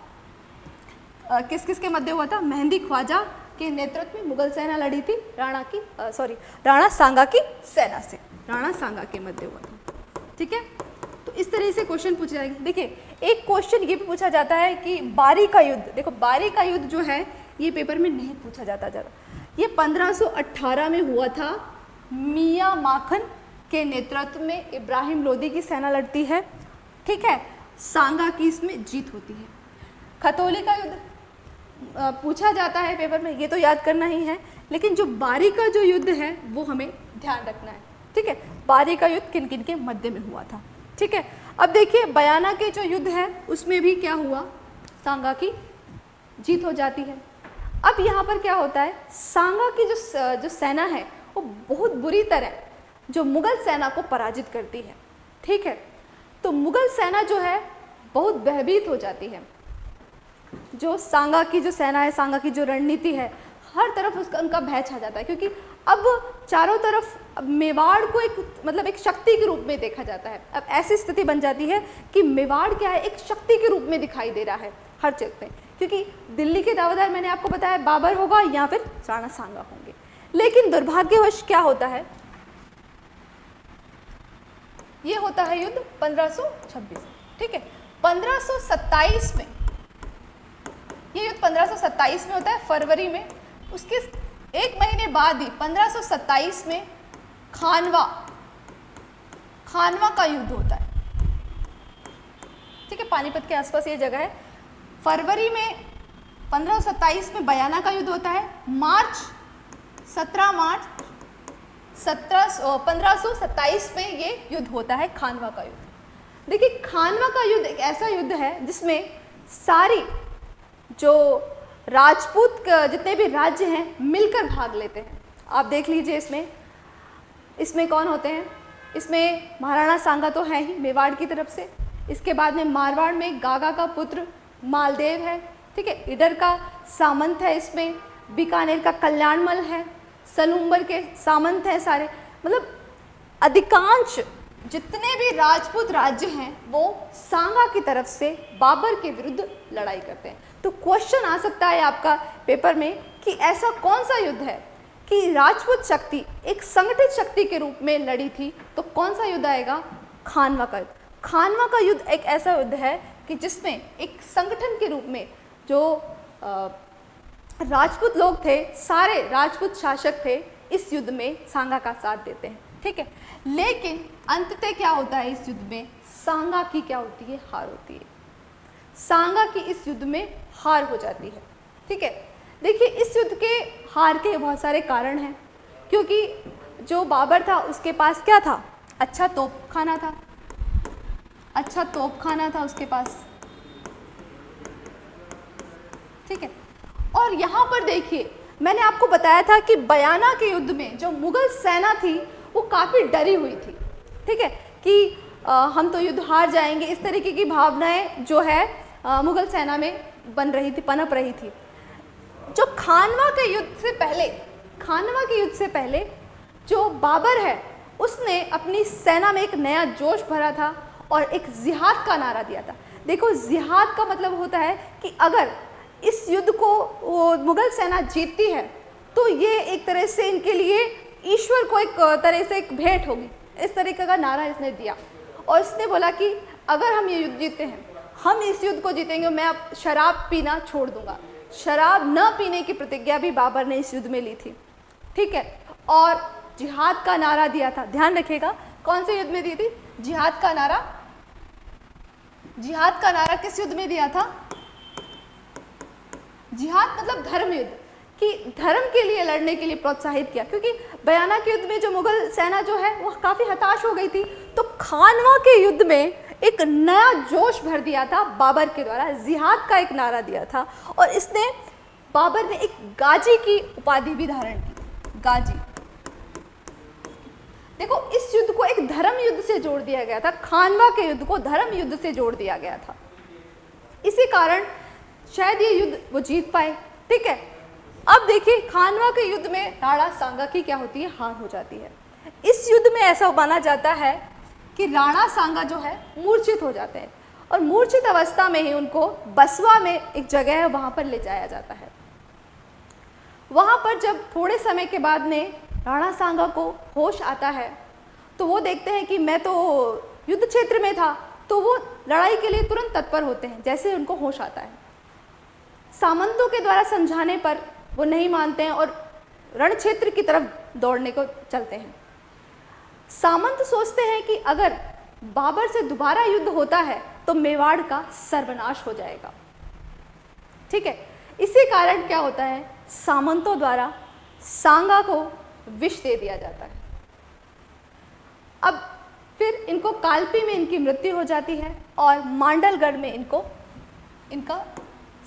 Speaker 1: आ, किस किस के मध्य हुआ था? मेहंदी ख्वाजा के नेतृत्व में मुगल सेना लड़ी थी। राणा की सॉरी राणा सांगा की सेना से। राणा सांगा के मध्य हुआ था। ठीक है? तो इस तरह से क्वेश्चन पूछे जाएँगे। देखिए, एक क्वेश्चन ये भी पूछा जाता है कि बारी का युद्ध, देखो बारी का युद्ध जो है, ये पेपर में नहीं पूछा जाता ज़्यादा ये 1518 में हुआ था। मियाँ माखन के नेतृत्व में इब्राहिम लोदी की सेना लड़ती है। ठीक है, सांगा की इसमें जीत होती है। खतौली का युद्ध पूछा जाता है पेपर में, ये तो याद करना ही है। लेकिन जो बारी का जो युद्ध है, वो हमें ध्यान रखना है। ठीक है, बारी का युद्ध किन किन के मध्य में हुआ था? ठीक है? अब देखिए, बयाना के जो युद्ध है, उसमें भी क्या हुआ? सांगा की जीत हो जाती है। अब यहाँ पर क्या होता है? सांगा की जो जो सेना है, वो बहुत बुरी तरह जो मुगल सेना को पराजित करती है। ठीक है? तो मुगल सेना जो है, बहुत भयभीत हो जाती है। जो सांगा की जो सेना है, सांगा की जो रणनीति है, हर तरफ़ उसका, उनका भय छा जाता है, क्योंकि अब चारों तरफ़ मेवाड़ को एक मतलब एक शक्ति के रूप में देखा जाता है। अब ऐसी स्थिति बन जाती है कि मेवाड़ क्या है, एक शक्ति के रूप में दिखाई दे रहा है हर जगह पे। क्योंकि दिल्ली के दावेदार मैंने आपको बताया, बाबर होगा या फिर राणा सांगा होंगे। लेकिन दुर्भाग्यवश क्या होता है? ये होता है युद्ध 1526 ठीक है? 1527 में, ये युद्ध 1527 में होता है, फरवरी में। उसके एक महीने बाद ही 1527 में खानवा खानवा का युद्ध होता है। ठीक है, पानीपत के आसपास ये जगह है। फरवरी में, पंद्रह में बयाना का युद्ध होता है। मार्च 17 मार्च, सत्रह पंद्रह में ये युद्ध होता है, खानवा का युद्ध। देखिए, खानवा का युद्ध एक ऐसा युद्ध है जिसमें सारी जो राजपूत जितने भी राज्य हैं, मिलकर भाग लेते हैं। आप देख लीजिए इसमें। इसमें कौन होते हैं? इसमें महाराणा सांगा तो है ही, मेवाड़ की तरफ़ से। इसके बाद में मारवाड़ में गागा का पुत्र मालदेव है। ठीक है, इडर का सामंत है इसमें। बीकानेर का कल्याणमल है। सलूम्बर के सामंत हैं सारे। मतलब अधिकांश जितने भी राजपूत राज्य हैं, वो सांगा की तरफ़ से बाबर के विरुद्ध लड़ाई करते हैं। तो क्वेश्चन आ सकता है आपका पेपर में कि ऐसा कौन सा युद्ध है कि राजपूत शक्ति एक संगठित शक्ति के रूप में लड़ी थी तो कौन सा युद्ध आएगा? खानवा का युद्ध। खानवा का युद्ध एक ऐसा युद्ध है कि जिसमें एक संगठन के रूप में जो राजपूत लोग थे, सारे राजपूत शासक थे, इस युद्ध में सांगा का साथ देते हैं, ठीक है? लेकिन अंततः क्या होता है इस युद्ध में? सांगा की क्या होती है? हार होती है। सांगा की इस युद्ध में हार हो जाती है। ठीक है? देखिए इस युद्ध के हार के बहुत सारे कारण हैं क्योंकि जो बाबर था उसके पास क्या था? अच्छा तोप खाना था। अच्छा तोप खाना था उसके पास। ठीक है? और यहाँ पर देखिए मैंने आपको बताया था कि बयाना के युद्ध में जो मुगल सेना थी वो काफ़ी डरी हुई थी। ठीक है? कि आ, हम तो युद्ध हार जाएँगे इस तरीके की भावनाएँ जो है मुगल सेना में बन रही थी, पनप रही थी। जो खानवा के युद्ध से पहले, खानवा के युद्ध से पहले जो बाबर है, उसने अपनी सेना में एक नया जोश भरा था और एक जिहाद का नारा दिया था। देखो, जिहाद का मतलब होता है कि अगर इस युद्ध को वो मुगल सेना जीतती है तो ये एक तरह से इनके लिए ईश्वर को एक तरह से एक भेंट होगी। इस तरीके का नारा इसने दिया। और इसने बोला कि अगर हम ये युद्ध जीतते हैं हम इस युद्ध को जीतेंगे मैं अब शराब पीना छोड़ दूँगा। शराब न पीने की प्रतिज्ञा भी बाबर ने इस युद्ध में ली थी। ठीक है? और जिहाद का नारा दिया था। ध्यान रखिएगा, कौन से युद्ध में दी थी? जिहाद का नारा। जिहाद का नारा किस युद्ध में दिया था? जिहाद मतलब धर्म युद्ध। कि धर्म के लिए लड़ने के लिए प्रोत्साहित किया। क्योंकि बयाना के युद्ध में जो मुगल सेना जो है वह काफ़ी हताश हो गई थी। तो खानवा के युद्ध में एक नया जोश भर दिया था बाबर के द्वारा, जिहाद का एक नारा दिया था। और इसने बाबर ने एक गाजी की उपाधि भी धारण की। गाजी। देखो, इस युद्ध को एक धर्म युद्ध से जोड़ दिया गया था। खानवा के युद्ध को धर्म युद्ध से जोड़ दिया गया था। इसी कारण शायद ये युद्ध वो जीत पाए। ठीक है? अब देखिए, खानवा के युद्ध में राणा सांगा की क्या होती है? हार हो जाती है। इस युद्ध में ऐसा माना जाता है कि राणा सांगा जो है, मूर्छित हो जाते हैं। और मूर्छित अवस्था में ही उनको बसवा में एक जगह है, वहाँ पर ले जाया जाता है। वहाँ पर जब थोड़े समय के बाद में राणा सांगा को होश आता है तो वो देखते हैं कि मैं तो युद्ध क्षेत्र में था तो वो लड़ाई के लिए तुरंत तत्पर होते हैं, जैसे उनको होश आता है। सामंतों के द्वारा समझाने पर वो नहीं मानते हैं और रण क्षेत्र की तरफ़ दौड़ने को चलते हैं। सामंत सोचते हैं कि अगर बाबर से दोबारा युद्ध होता है तो मेवाड़ का सर्वनाश हो जाएगा। ठीक है, इसी कारण क्या होता है? सामंतों द्वारा सांगा को विष दे दिया जाता है। अब फिर इनको कालपी में इनकी मृत्यु हो जाती है और मांडलगढ़ में इनको, इनका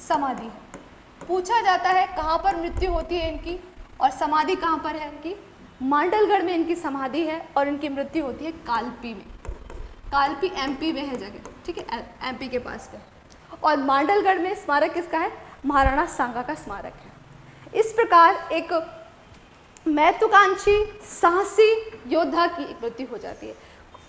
Speaker 1: समाधि है। पूछा जाता है कहाँ पर मृत्यु होती है इनकी और समाधि कहाँ पर है इनकी? मांडलगढ़ में इनकी समाधि है और इनकी मृत्यु होती है कालपी में। कालपी एमपी में है जगह, ठीक है? एमपी के पास है और मांडलगढ़ में स्मारक किसका है? महाराणा सांगा का स्मारक है। इस प्रकार एक महत्वाकांक्षी, साहसी योद्धा की मृत्यु हो जाती है,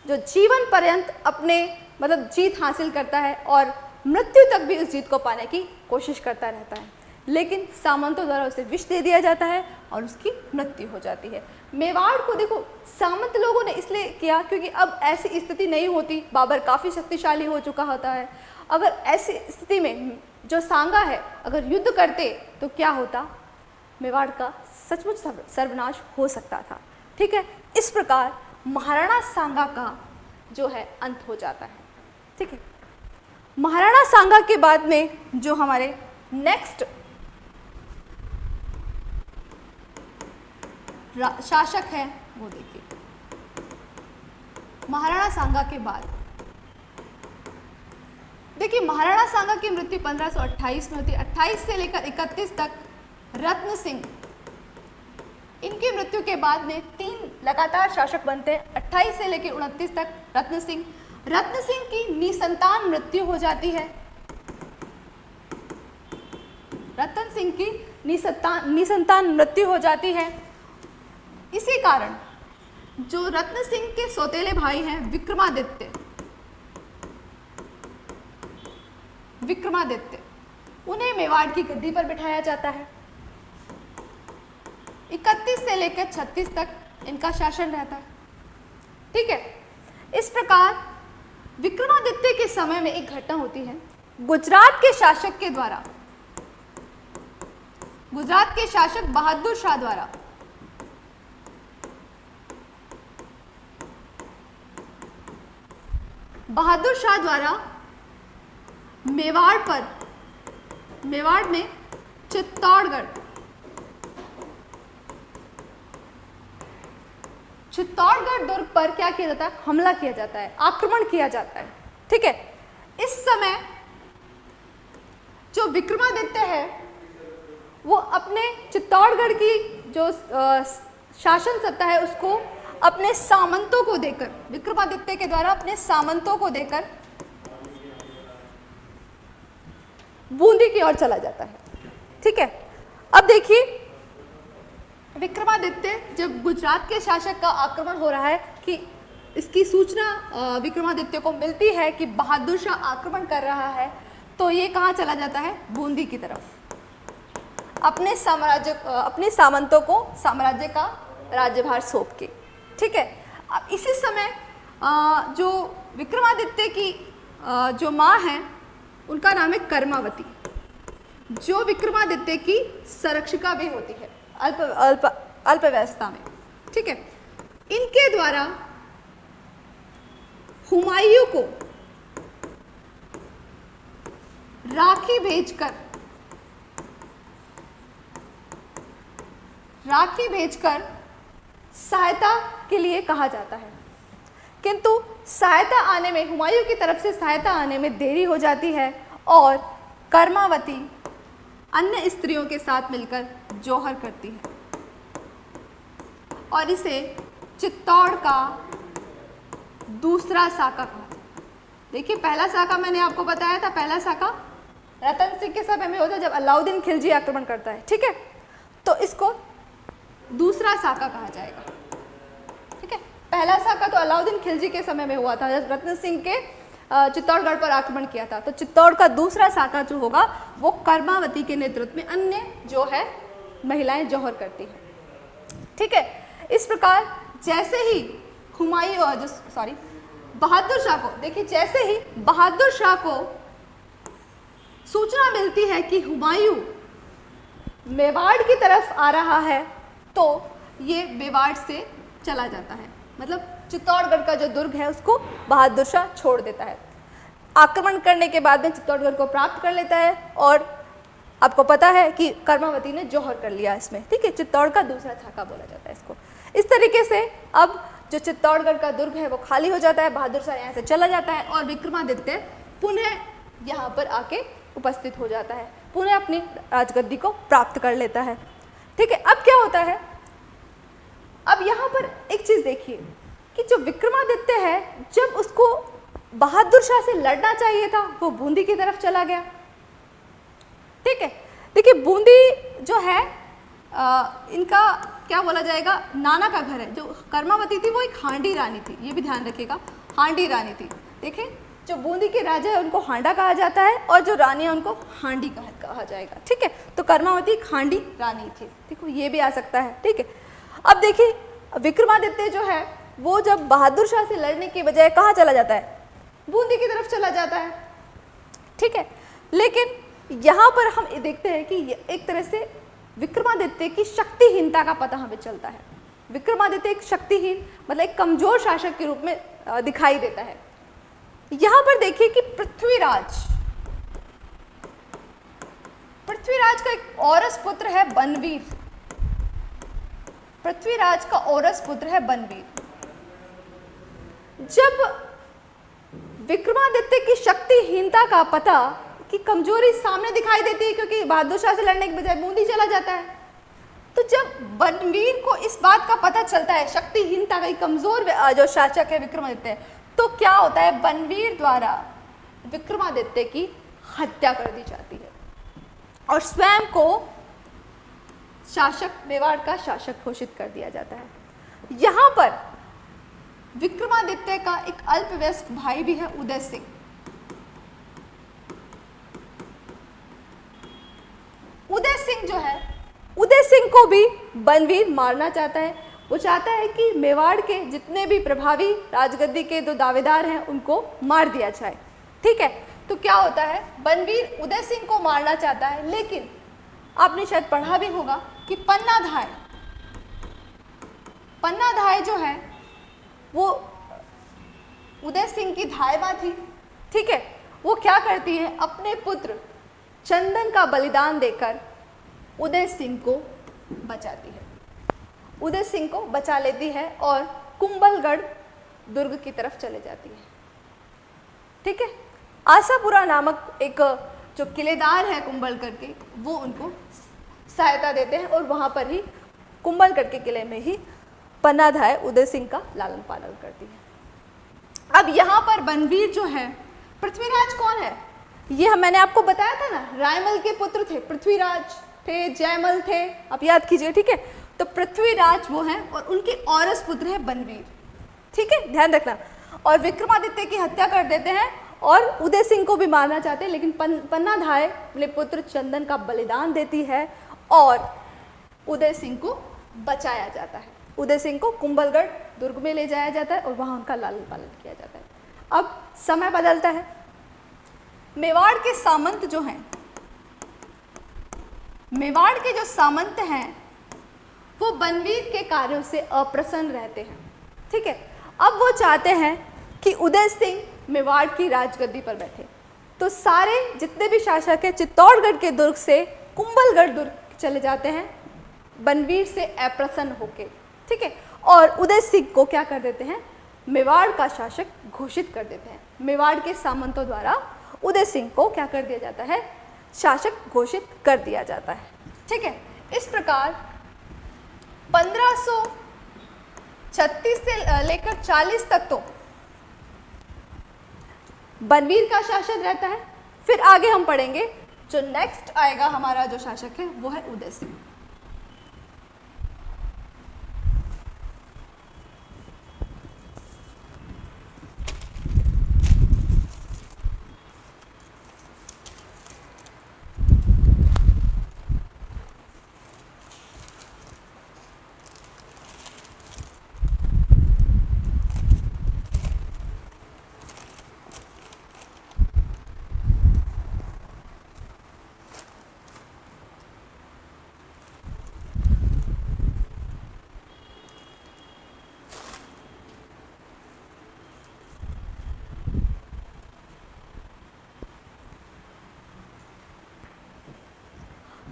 Speaker 1: जो जीवन पर्यंत अपने मतलब जीत हासिल करता है और मृत्यु तक भी उस जीत को पाने की कोशिश करता रहता है। लेकिन सामंतों द्वारा उसे विष दे दिया जाता है और उसकी मृत्यु हो जाती है। मेवाड़ को देखो, सामंत लोगों ने इसलिए किया क्योंकि अब ऐसी स्थिति नहीं होती। बाबर काफ़ी शक्तिशाली हो चुका होता है। अगर ऐसी स्थिति में जो सांगा है, अगर युद्ध करते तो क्या होता? मेवाड़ का सचमुच सर्वनाश हो सकता था। ठीक है? इस प्रकार महाराणा सांगा का जो है, अंत हो जाता है। ठीक है? महाराणा सांगा के बाद में जो हमारे नेक्स्ट शासक है, वो देखिए। महाराणा सांगा के बाद। देखिए, महाराणा सांगा की मृत्यु 1528 में होती है 28 से लेकर 31 तक रत्न सिंह, इनकी मृत्यु के बाद में तीन लगातार शासक बनते हैं। 28 से लेकर उनतीस तक रत्न सिंह। रत्न सिंह की निसंतान मृत्यु हो जाती है। रतन सिंह की निसंतान निसंतान मृत्यु हो जाती है। इसी कारण जो रत्न सिंह के सौतेले भाई हैं, विक्रमादित्य। विक्रमादित्य, उन्हें मेवाड़ की गद्दी पर बिठाया जाता है। 31 से लेकर 36 तक इनका शासन रहता है। ठीक है, इस प्रकार विक्रमादित्य के समय में एक घटना होती है। गुजरात के शासक के द्वारा, गुजरात के शासक बहादुर शाह द्वारा बहादुर शाह द्वारा मेवाड़ पर, मेवाड़ में चित्तौड़गढ़ चित्तौड़गढ़ दुर्ग पर क्या किया जाता है? हमला किया जाता है, आक्रमण किया जाता है, ठीक है? इस समय जो विक्रमादित्य है, वो अपने चित्तौड़गढ़ की जो शासन सत्ता है, उसको अपने सामंतों को देकर, विक्रमादित्य के द्वारा अपने सामंतों को देकर बूंदी की ओर चला जाता है। ठीक है? अब देखिए, विक्रमादित्य जब गुजरात के शासक का आक्रमण हो रहा है कि इसकी सूचना विक्रमादित्य को मिलती है कि बहादुर शाह आक्रमण कर रहा है तो ये कहाँ चला जाता है? बूंदी की तरफ़। अपने साम्राज्य अपने सामंतों को साम्राज्य का राज्यभार सौंप के। ठीक है? अब इसी समय आ, जो विक्रमादित्य की आ, जो माँ है उनका नाम है कर्मावती। जो विक्रमादित्य की संरक्षिका भी होती है अल्प अल्प अल्पव्यवस्था में। ठीक है? इनके द्वारा हुमायूं को राखी भेजकर राखी भेजकर सहायता के लिए कहा जाता है। किंतु सहायता आने में, हुमायूं की तरफ़ से सहायता आने में देरी हो जाती है और कर्मावती अन्य स्त्रियों के साथ मिलकर जौहर करती है। और इसे चित्तौड़ का दूसरा साका कहा देखिए, पहला साका मैंने आपको बताया था, पहला साका रतन सिंह के समय में होता है, जब अलाउद्दीन खिलजी आक्रमण करता है, ठीक है? तो इसको दूसरा साका कहा जाएगा। पहला साका तो अलाउद्दीन खिलजी के समय में हुआ था रत्न सिंह के चित्तौड़गढ़ पर आक्रमण किया था। तो चित्तौड़ का दूसरा साका जो होगा, वो कर्मावती के नेतृत्व में अन्य जो है, महिलाएँ जौहर करती हैं। ठीक है, इस प्रकार जैसे ही हुमायूं और जो सॉरी बहादुर शाह को, देखिए, जैसे ही बहादुर शाह को सूचना मिलती है कि हुमायूं मेवाड़ की तरफ़ आ रहा है तो ये मेवाड़ से चला जाता है। मतलब चित्तौड़गढ़ का जो दुर्ग है, उसको बहादुर शाह छोड़ देता है। आक्रमण करने के बाद में चित्तौड़गढ़ को प्राप्त कर लेता है और आपको पता है कि कर्मावती ने जौहर कर लिया इसमें, ठीक है? चित्तौड़ का दूसरा छाका बोला जाता है इसको। इस तरीके से अब जो चित्तौड़गढ़ का दुर्ग है, वो खाली हो जाता है, बहादुर शाह यहाँ से चला जाता है और विक्रमादित्य पुनः यहाँ पर आके उपस्थित हो जाता है, पुनः अपनी राजगद्दी को प्राप्त कर लेता है। ठीक है, अब क्या होता है? अब यहाँ पर एक चीज़ देखिए कि जो विक्रमादित्य है जब उसको बहादुर शाह से लड़ना चाहिए था वो बूंदी की तरफ़ चला गया। ठीक है? देखिए बूंदी जो है आ, इनका क्या बोला जाएगा? नाना का घर है। जो कर्मावती थी वो एक हांडी रानी थी। ये भी ध्यान रखिएगा हांडी रानी थी। देखें जो बूंदी के राजा है उनको हांडा कहा जाता है और जो रानी है उनको हांडी कहा, जाएगा। ठीक है? तो कर्मावती एक हांडी रानी थी। देखो ये भी आ सकता है। ठीक है? अब देखिए, विक्रमादित्य जो है, वो जब बहादुर शाह से लड़ने की बजाय कहाँ चला जाता है? बूंदी की तरफ़ चला जाता है। ठीक है? लेकिन यहाँ पर हम देखते हैं कि एक तरह से विक्रमादित्य की शक्तिहीनता का पता हमें चलता है। विक्रमादित्य एक शक्तिहीन मतलब एक कमज़ोर शासक के रूप में दिखाई देता है। यहाँ पर देखिए कि पृथ्वीराज पृथ्वीराज का एक औरस पुत्र है बनवीर। पृथ्वीराज का औरस पुत्र है बनवीर। जब विक्रमादित्य की शक्तिहीनता का पता की कमज़ोरी सामने दिखाई देती है क्योंकि बहादुर शाह से लड़ने के बजाय बूंदी चला जाता है तो जब बनवीर को इस बात का पता चलता है, शक्तिहीनता का कमज़ोर जो शासक है विक्रमादित्य तो क्या होता है, बनवीर द्वारा विक्रमादित्य की हत्या कर दी जाती है। और स्वयं को शासक, मेवाड़ का शासक घोषित कर दिया जाता है। यहाँ पर विक्रमादित्य का एक अल्पवयस्क भाई भी है उदय सिंह। उदय सिंह जो है, उदय सिंह को भी बनवीर मारना चाहता है। वो चाहता है कि मेवाड़ के जितने भी प्रभावी राजगद्दी के दो दावेदार हैं, उनको मार दिया जाए। ठीक है? तो क्या होता है? बनवीर उदय सिंह को मारना चाहता है, लेकिन आपने शायद पढ़ा भी होगा कि पन्ना धाय पन्ना धाय जो है, वो उदय सिंह की धायवा थी, ठीक है? वो क्या करती है? अपने पुत्र चंदन का बलिदान देकर उदय सिंह को बचाती है। उदय सिंह को बचा लेती है और कुंभलगढ़ दुर्ग की तरफ़ चले जाती है। ठीक है? आशापुरा नामक एक जो किलेदार है कुंभलगढ़ के, वो उनको सहायता देते हैं और वहाँ पर ही कुंभलगढ़ के किले में ही पन्नाधाय उदय सिंह का लालन पालन करती है। अब यहाँ पर बनवीर जो है पृथ्वीराज कौन है? ये मैंने आपको बताया था ना रायमल के पुत्र थे पृथ्वीराज थे जयमल थे। आप याद कीजिए ठीक है? तो पृथ्वीराज वो हैं और उनके औरस पुत्र है बनवीर। ठीक है? ध्यान रखना। और विक्रमादित्य की हत्या कर देते हैं और उदय सिंह को भी मारना चाहते हैं लेकिन पन, पन्ना धाय अपने पुत्र चंदन का बलिदान देती है। और उदय सिंह को बचाया जाता है। उदय सिंह को कुंभलगढ़ दुर्ग में ले जाया जाता है और वहाँ उनका लालन पालन किया जाता है। अब समय बदलता है। मेवाड़ के सामंत जो हैं, मेवाड़ के जो सामंत हैं, वो बनवीर के कार्यों से अप्रसन्न रहते हैं। ठीक है? अब वो चाहते हैं कि उदय सिंह मेवाड़ की राजगद्दी पर बैठे। तो सारे जितने भी शासक हैं, चित्तौड़गढ़ के दुर्ग से कुंभलगढ़ दुर्ग चले जाते हैं, बनवीर से अप्रसन्न होके, ठीक है? और उदय सिंह को क्या कर देते हैं? मेवाड़ का शासक घोषित कर देते हैं। मेवाड़ के सामंतों द्वारा उदय सिंह को क्या कर दिया जाता है? शासक घोषित कर दिया जाता है, ठीक है? इस प्रकार 1536 से लेकर 40 तक तो बनवीर का शासन रहता है। फिर आगे हम पढ़ेंगे जो नेक्स्ट आएगा हमारा जो शासक है वो है उदय सिंह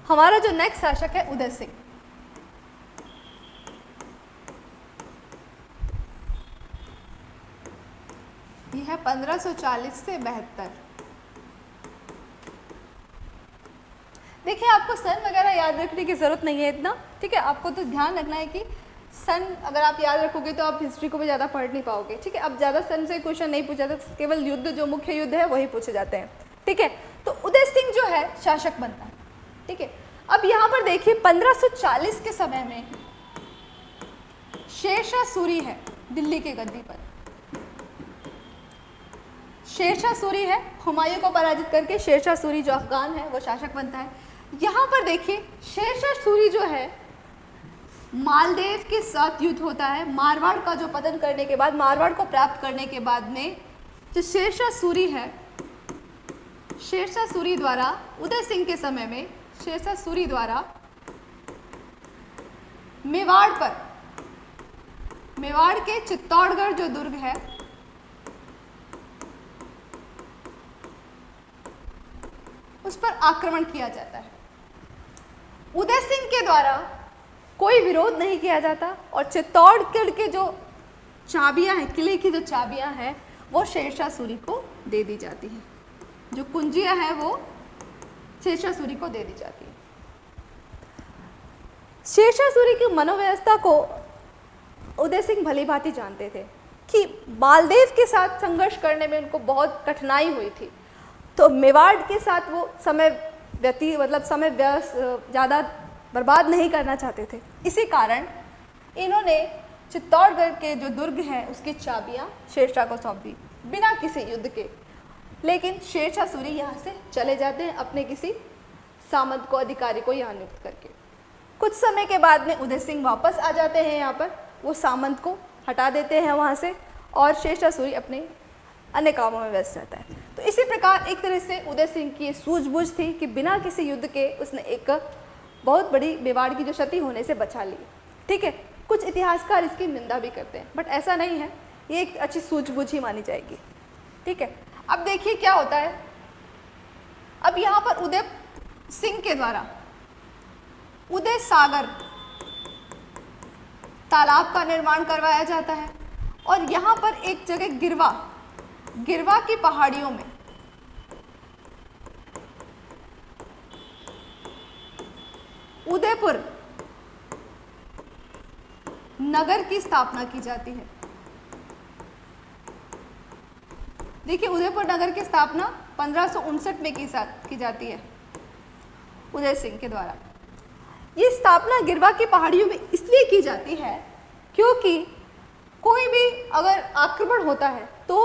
Speaker 1: हमारा जो नेक्स्ट शासक है उदय सिंह। यह है 1540 से बहत्तर। देखिए, आपको सन वगैरह याद रखने की ज़रूरत नहीं है इतना, ठीक है? आपको तो ध्यान रखना है कि सन, अगर आप याद रखोगे तो आप हिस्ट्री को भी ज़्यादा पढ़ नहीं पाओगे, ठीक है? अब ज़्यादा सन से क्वेश्चन नहीं पूछा जाता, केवल युद्ध जो मुख्य युद्ध है, वही पूछे जाते हैं, ठीक है? तो उदय सिंह जो है, शासक बनता है। ठीक है? अब यहाँ पर देखिए 1540 के समय में शेरशाह सूरी है दिल्ली के गद्दी पर। शेरशाह सूरी है, हुमायूं को पराजित करके शेरशाह सूरी जो अफगान है, वो शासक बनता है। यहाँ पर देखिए, शेरशाह सूरी जो है, मालदेव के साथ युद्ध होता है। मारवाड़ का जो पतन करने के बाद, मारवाड़ को प्राप्त करने के बाद में जो शेरशाह सूरी है, शेरशाह सूरी द्वारा उदय सिंह के समय में शेरशाह सूरी द्वारा मेवाड़ पर, मेवाड़ के चित्तौड़गढ़ जो दुर्ग है, उस पर आक्रमण किया जाता है। उदय सिंह के द्वारा कोई विरोध नहीं किया जाता और चित्तौड़गढ़ के जो चाबियाँ हैं, किले की जो चाबियाँ हैं, वो शेरशाह सूरी को दे दी जाती हैं। जो कुंजियाँ हैं, वो शेरशाह सूरी को दे दी जाती है। शेरशाह सूरी की मनोव्यवस्था को उदय सिंह भली भांति जानते थे कि मालदेव के साथ संघर्ष करने में उनको बहुत कठिनाई हुई थी। तो मेवाड़ के साथ वो समय व्यती मतलब समय व्यस्त ज़्यादा बर्बाद नहीं करना चाहते थे। इसी कारण इन्होंने चित्तौड़गढ़ के जो दुर्ग हैं, उसकी चाबियाँ शेरशाह को सौंप दी, बिना किसी युद्ध के। लेकिन शेरशाह सूरी यहाँ से चले जाते हैं अपने किसी सामंत को, अधिकारी को यहाँ नियुक्त करके। कुछ समय के बाद में उदय सिंह वापस आ जाते हैं यहाँ पर। वो सामंत को हटा देते हैं वहाँ से और शेरशाह सूरी अपने अन्य कामों में व्यस्त रहता है। तो इसी प्रकार एक तरह से उदय सिंह की सूझबूझ थी कि बिना किसी युद्ध के उसने एक बहुत बड़ी मेवाड़ की जो क्षति होने से बचा ली। ठीक है, कुछ इतिहासकार इसकी निंदा भी करते हैं, बट ऐसा नहीं है। ये एक अच्छी सूझबूझ ही मानी जाएगी। ठीक है अब देखिए क्या होता है। अब यहाँ पर उदय सिंह के द्वारा, उदय सागर तालाब का निर्माण करवाया जाता है और यहाँ पर एक जगह गिरवा गिरवा की पहाड़ियों में। उदयपुर नगर की स्थापना की जाती है। देखिए उदयपुर नगर की स्थापना पंद्रह में की, की जाती है उदय सिंह के द्वारा। ये स्थापना गिरवा की पहाड़ियों में इसलिए की जाती है क्योंकि कोई भी अगर आक्रमण होता है तो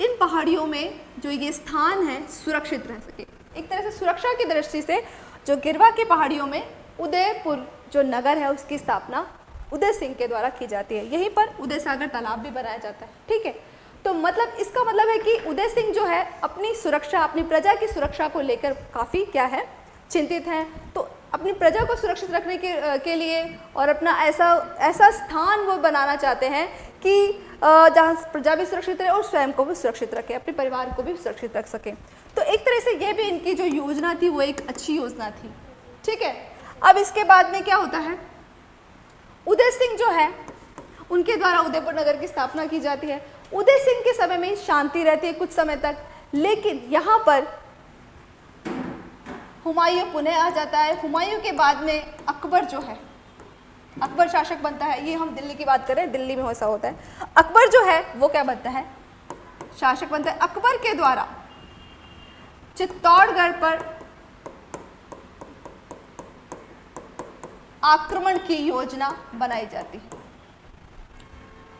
Speaker 1: इन पहाड़ियों में जो ये स्थान है सुरक्षित रह सके। एक तरह से सुरक्षा की दृष्टि से जो गिरवा की पहाड़ियों में उदयपुर जो नगर है उसकी स्थापना उदय सिंह के द्वारा की जाती है। यहीं पर उदय सागर तालाब भी बनाया जाता है ठीक है? तो मतलब इसका मतलब है कि उदय सिंह जो है, अपनी सुरक्षा, अपनी प्रजा की सुरक्षा को लेकर काफ़ी क्या है, चिंतित हैं। तो अपनी प्रजा को सुरक्षित रखने के के लिए और अपना ऐसा ऐसा स्थान वो बनाना चाहते हैं कि जहाँ प्रजा भी सुरक्षित रहे और स्वयं को भी सुरक्षित रखे, अपने परिवार को भी सुरक्षित रख सकें। तो एक तरह से ये भी इनकी जो योजना थी, वो एक अच्छी योजना थी। ठीक है? अब इसके बाद में क्या होता है? उदय सिंह जो है, उनके द्वारा उदयपुर नगर की स्थापना की जाती है। उदय सिंह के समय में शांति रहती है कुछ समय तक, लेकिन यहाँ पर हुमायूं पुनः आ जाता है। हुमायूं के बाद में अकबर जो है, अकबर शासक बनता है। ये हम दिल्ली की बात करें दिल्ली में ऐसा होता है। अकबर जो है, वो क्या बनता है? शासक बनता है। अकबर के द्वारा चित्तौड़गढ़ पर आक्रमण की योजना बनाई जाती है।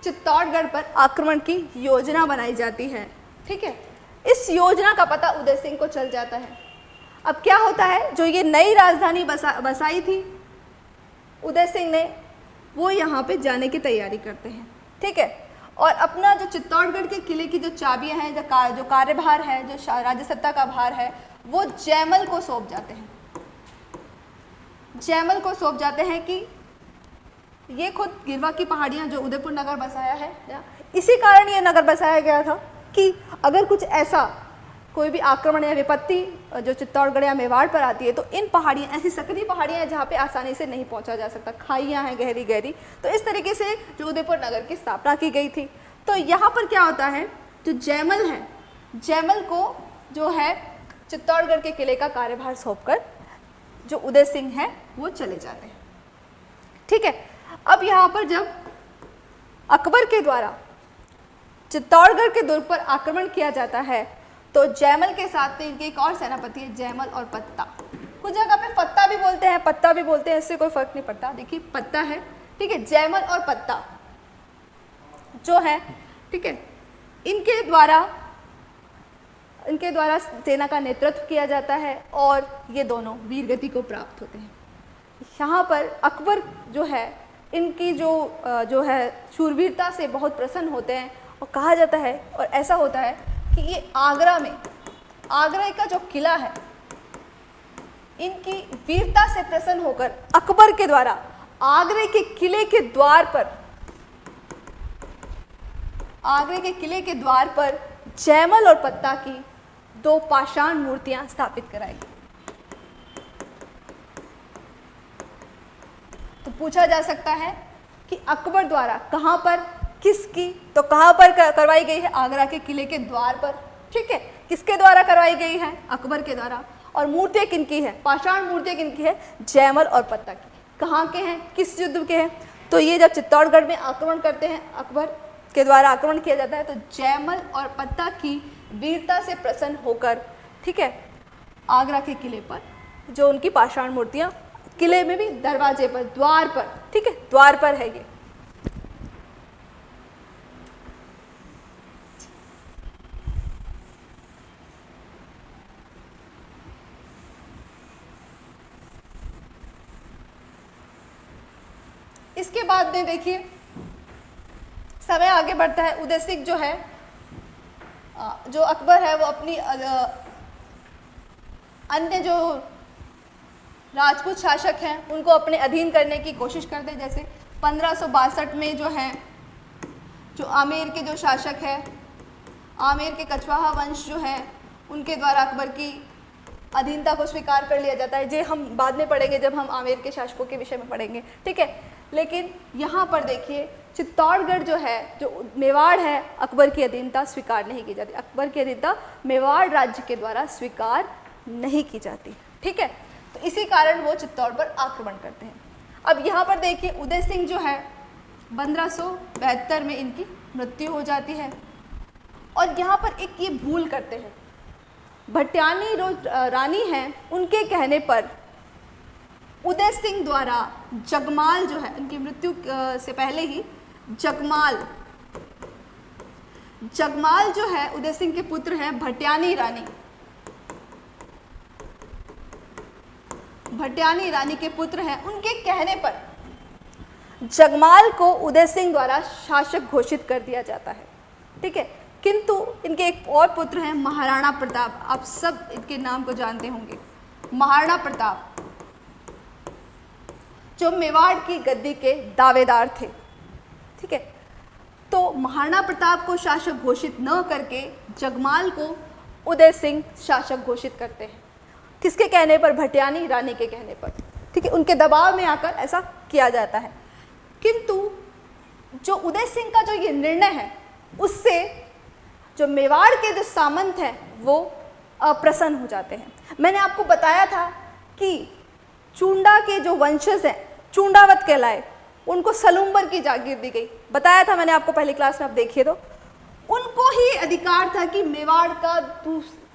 Speaker 1: चित्तौड़गढ़ पर आक्रमण की योजना बनाई जाती है। ठीक है? इस योजना का पता उदय सिंह को चल जाता है। अब क्या होता है? जो ये नई राजधानी बसा बसाई थी उदय सिंह ने वो यहाँ पे जाने की तैयारी करते हैं। ठीक है? और अपना जो चित्तौड़गढ़ के किले की जो चाबियाँ हैं जो का, जो कार्यभार है जो राज्य सत्ता का भार है वो जैमल को सौंप जाते हैं। जैमल को सौंप जाते हैं कि ये खुद गिरवा की पहाड़ियाँ जो उदयपुर नगर बसाया है इसी कारण ये नगर बसाया गया था कि अगर कुछ ऐसा कोई भी आक्रमण या विपत्ति, जो चित्तौड़गढ़ या मेवाड़ पर आती है तो इन पहाड़ियाँ, ऐसी सकरी पहाड़ियाँ हैं जहाँ पे आसानी से नहीं पहुँचा जा सकता। खाइयाँ हैं गहरी गहरी तो इस तरीके से जो उदयपुर नगर की स्थापना की गई थी। तो यहाँ पर क्या होता है, जो जैमल है जैमल को जो है चित्तौड़गढ़ के किले का कार्यभार सौंप जो उदय सिंह है, वो चले जाते हैं। ठीक है? अब यहाँ पर जब अकबर के द्वारा चित्तौड़गढ़ के दुर्ग पर आक्रमण किया जाता है तो जैमल के साथ में इनके एक और सेनापति है जैमल और पत्ता। कुछ जगह पे पत्ता भी बोलते हैं, पत्ता भी बोलते हैं, इससे कोई फ़र्क नहीं पड़ता। देखिए, पत्ता है, ठीक है जैमल और पत्ता जो है, ठीक है, इनके द्वारा इनके द्वारा सेना का नेतृत्व किया जाता है और ये दोनों वीर गति को प्राप्त होते हैं। यहाँ पर अकबर जो है इनकी जो जो है शूरवीरता से बहुत प्रसन्न होते हैं और कहा जाता है और ऐसा होता है कि ये आगरा में, आगरा का जो किला है, इनकी वीरता से प्रसन्न होकर अकबर के द्वारा, आगरे के किले के द्वार पर, आगरे के किले के द्वार पर जैमल और पत्ता की दो पाषाण मूर्तियाँ स्थापित कराई पूछा जा सकता है कि अकबर द्वारा कहाँ पर, किसकी तो कहाँ पर करवाई गई है? आगरा के किले के द्वार पर। ठीक है? किसके द्वारा करवाई गई है? अकबर के द्वारा। और मूर्तियाँ किनकी है? पाषाण मूर्तियाँ किनकी है? जयमल और पत्ता की। कहाँ के हैं? किस युद्ध के हैं? तो ये जब चित्तौड़गढ़ में आक्रमण करते हैं, अकबर के द्वारा आक्रमण किया जाता है तो जयमल और पत्ता की वीरता से प्रसन्न होकर, ठीक है, आगरा के किले पर, जो उनकी पाषाण मूर्तियाँ किले में भी दरवाजे पर, द्वार पर, ठीक है? द्वार पर है ये। इसके बाद में देखिए, समय आगे बढ़ता है। उदय सिंह जो है जो अकबर है, वो अपनी अन्य जो राजपूत शासक हैं, उनको अपने अधीन करने की कोशिश करते जैसे पंद्रह में जो है, जो आमेर के जो शासक है, आमेर के कछवाहा वंश जो है, उनके द्वारा अकबर की अधीनता को स्वीकार कर लिया जाता है। जे हम बाद में पढ़ेंगे, जब हम आमेर के शासकों के विषय में पढ़ेंगे, ठीक है? लेकिन यहाँ पर देखिए, चित्तौड़गढ़ जो है, जो मेवाड़ है, अकबर की अधीनता स्वीकार नहीं की जाती। अकबर की अधीनता मेवाड़ राज्य के द्वारा स्वीकार नहीं की जाती, ठीक है? तो इसी कारण वो चित्तौड़ पर आक्रमण करते हैं। अब यहाँ पर देखिए, उदय सिंह जो है, पंद्रह में इनकी मृत्यु हो जाती है। और यहाँ पर एक ये भूल करते हैं। भट्यानी रानी हैं, उनके कहने पर उदय सिंह द्वारा जगमाल जो है उनकी मृत्यु से पहले ही जगमाल जगमाल जो है, उदय सिंह के पुत्र हैं भट्यानी रानी। भट्यानी रानी के पुत्र हैं, उनके कहने पर जगमाल को उदय सिंह द्वारा शासक घोषित कर दिया जाता है। ठीक है? किंतु इनके एक और पुत्र हैं, महाराणा प्रताप। आप सब इनके नाम को जानते होंगे। महाराणा प्रताप, जो मेवाड़ की गद्दी के दावेदार थे। ठीक है? तो महाराणा प्रताप को शासक घोषित न करके जगमाल को उदय सिंह शासक घोषित करते हैं। किसके कहने पर? भटियानी रानी के कहने पर। ठीक है, उनके दबाव में आकर ऐसा किया जाता है। किंतु जो उदय सिंह का जो ये निर्णय है, उससे जो मेवाड़ के जो सामंत हैं, वो अप्रसन्न हो जाते हैं। मैंने आपको बताया था कि चूंडा के जो वंशज हैं, चूंडावत कहलाए, उनको सलूम्बर की जागीर दी गई। बताया था मैंने आपको पहली क्लास में, आप देखिए तो। उनको ही अधिकार था कि मेवाड़ का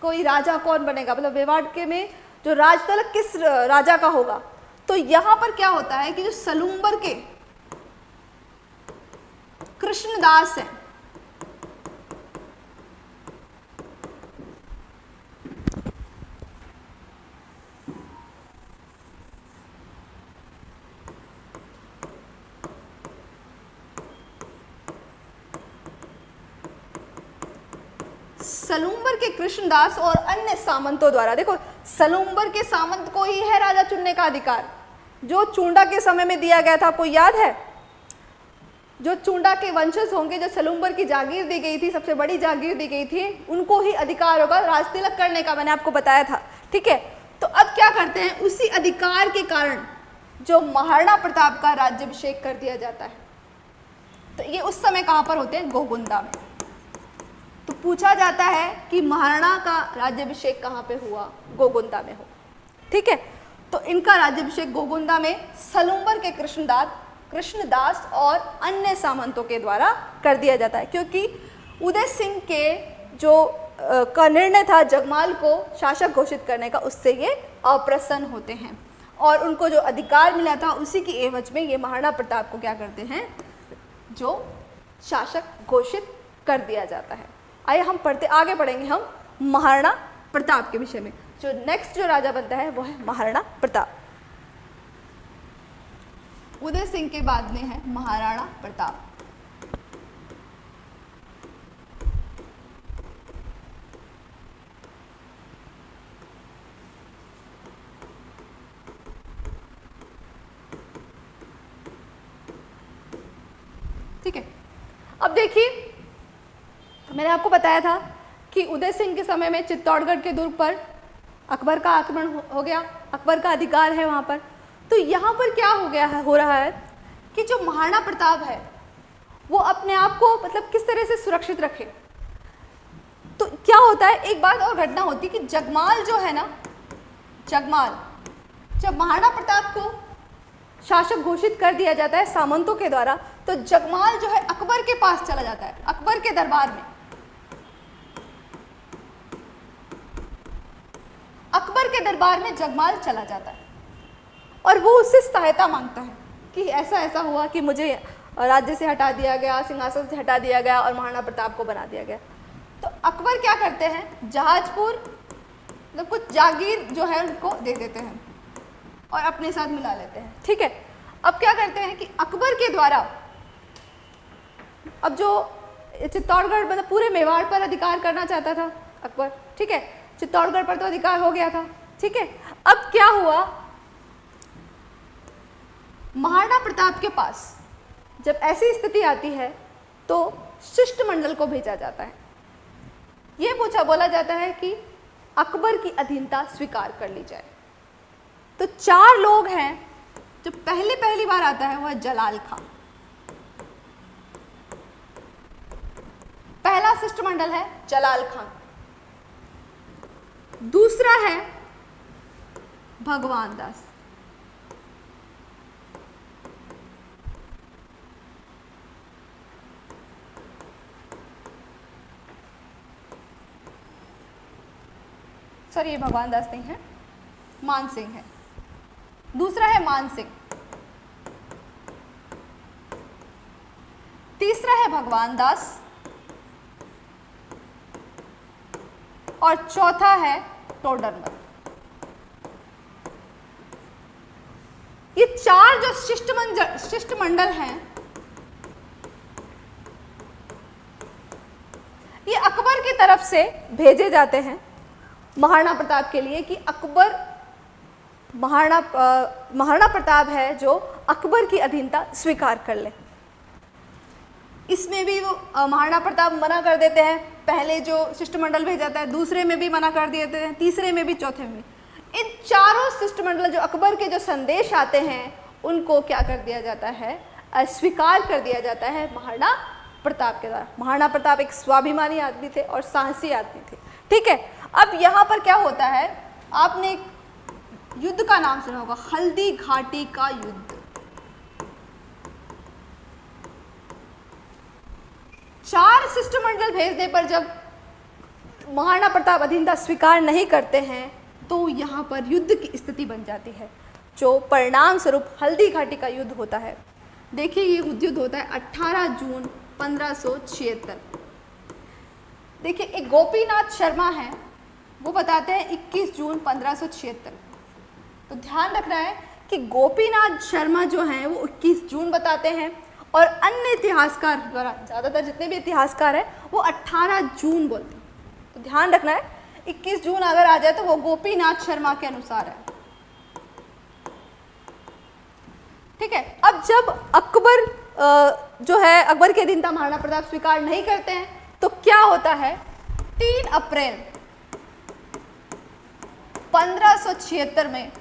Speaker 1: कोई राजा कौन बनेगा? मतलब मेवाड़ के में जो राजतलक किस राजा का होगा? तो यहाँ पर क्या होता है कि जो सलूम्बर के कृष्णदास हैं सलूम्बर के कृष्णदास और अन्य सामंतों द्वारा, देखो, सलूम्बर के सामंत को ही है राजा चुनने का अधिकार। जो चूंडा के समय में दिया गया था, आपको याद है? जो चूंडा के वंशज होंगे, जो सलूम्बर की जागीर दी गई थी, सबसे बड़ी जागीर दी गई थी, उनको ही अधिकार होगा, राजतिलक करने का, मैंने आपको बताया था। ठीक है? तो अब क्या करते हैं? उसी अधिकार के कारण जो महाराणा प्रताप का राज्यभिषेक कर दिया जाता है। तो ये उस समय कहाँ पर होते हैं? गोगुंदा में। तो पूछा जाता है कि महाराणा का राज्यभिषेक कहाँ पे हुआ? गोगुंदा में हो। ठीक है? तो इनका राज्यभिषेक गोगुंदा में सलूम्बर के कृष्णदास कृष्णदास और अन्य सामंतों के द्वारा कर दिया जाता है। क्योंकि उदय सिंह के जो का निर्णय था जगमाल को शासक घोषित करने का, उससे ये अप्रसन्न होते हैं। और उनको जो अधिकार मिला था, उसी की एवज में ये महाराणा प्रताप को क्या करते हैं? जो शासक घोषित कर दिया जाता है। आइए हम पढ़ते, आगे पढ़ेंगे हम महाराणा प्रताप के विषय में। जो नेक्स्ट जो राजा बनता है, वो है महाराणा प्रताप। उदय सिंह के बाद में है महाराणा प्रताप। ठीक है? अब देखिए मैंने आपको बताया था कि उदय सिंह के समय में चित्तौड़गढ़ के दुर्ग पर अकबर का आक्रमण हो, गया अकबर का अधिकार है वहाँ पर। तो यहाँ पर क्या हो गया है हो रहा है कि जो महाराणा प्रताप है वो अपने आप को मतलब किस तरह से सुरक्षित रखे? तो क्या होता है एक बात और घटना होती है कि जगमाल जो है ना जगमाल जब महाराणा प्रताप को शासक घोषित कर दिया जाता है सामंतों के द्वारा तो जगमाल जो है अकबर के पास चला जाता है अकबर के दरबार में। अकबर के दरबार में जगमाल चला जाता है। और वो उससे सहायता माँगता है कि ऐसा ऐसा हुआ कि मुझे राज्य से हटा दिया गया, सिंहासन से हटा दिया गया और महाराणा प्रताप को बना दिया गया। तो अकबर क्या करते हैं? जहाजपुर मतलब कुछ जागीर जो है उनको दे देते हैं और अपने साथ मिला लेते हैं। ठीक है? अब क्या करते हैं कि अकबर के द्वारा अब जो चित्तौड़गढ़ मतलब पूरे मेवाड़ पर अधिकार करना चाहता था अकबर। ठीक है? चित्तौड़गढ़ पर तो अधिकार हो गया था, ठीक है? अब क्या हुआ? महाराणा प्रताप के पास जब ऐसी स्थिति आती है तो शिष्टमंडल को भेजा जाता है। यह पूछा, बोला जाता है कि अकबर की अधीनता स्वीकार कर ली जाए। तो चार लोग हैं, जो पहले पहली बार आता है, वह जलाल खां पहला शिष्टमंडल है जलाल खान। दूसरा है भगवान दास। सॉरी, ये भगवान दास नहीं है। मान सिंह है। दूसरा है मान सिंह। तीसरा है भगवान दास। और चौथा है टोडरमल ये चार जो शिष्टमंडल शिष्टमंडल हैं, ये अकबर की तरफ़ से भेजे जाते हैं महाराणा प्रताप के लिए कि अकबर महाराणा महाराणा प्रताप है जो अकबर की अधीनता स्वीकार कर ले। इसमें भी वो महाराणा प्रताप मना कर देते हैं पहले जो शिष्टमंडल भेज है, दूसरे में भी मना कर देते हैं, तीसरे में भी, चौथे में इन चारों शिष्टमंडल, जो अकबर के जो संदेश आते हैं, उनको क्या कर दिया जाता है? अस्वीकार कर दिया जाता है महाराणा प्रताप के द्वारा। महाराणा प्रताप एक स्वाभिमानी आदमी थे और साहसी आदमी थे। ठीक है? अब यहाँ पर क्या होता है? आपने युद्ध का नाम सुना होगा, हल्दी घाटी का युद्ध। चार शिष्टमंडल भेजने पर जब महाराणा प्रताप अधीनता स्वीकार नहीं करते हैं तो यहाँ पर युद्ध की स्थिति बन जाती है, जो परिणाम स्वरूप हल्दी घाटी का युद्ध होता है। देखिए, ये युद्ध होता है 18 जून पंद्रह देखिए, एक गोपीनाथ शर्मा है, वो बताते हैं 21 जून पंद्रह तो ध्यान रखना है कि गोपीनाथ शर्मा जो हैं, वो 21 जून बताते हैं और अन्य इतिहासकार द्वारा, ज़्यादातर जितने भी इतिहासकार हैं, वो 18 जून बोलते हैं। तो ध्यान रखना है 21 जून अगर आ जाए तो वो गोपीनाथ शर्मा के अनुसार है। ठीक है, अब जब अकबर जो है, अकबर के दिन महाराणा प्रताप स्वीकार नहीं करते हैं तो क्या होता है? तीन अप्रैल, पंद्रह में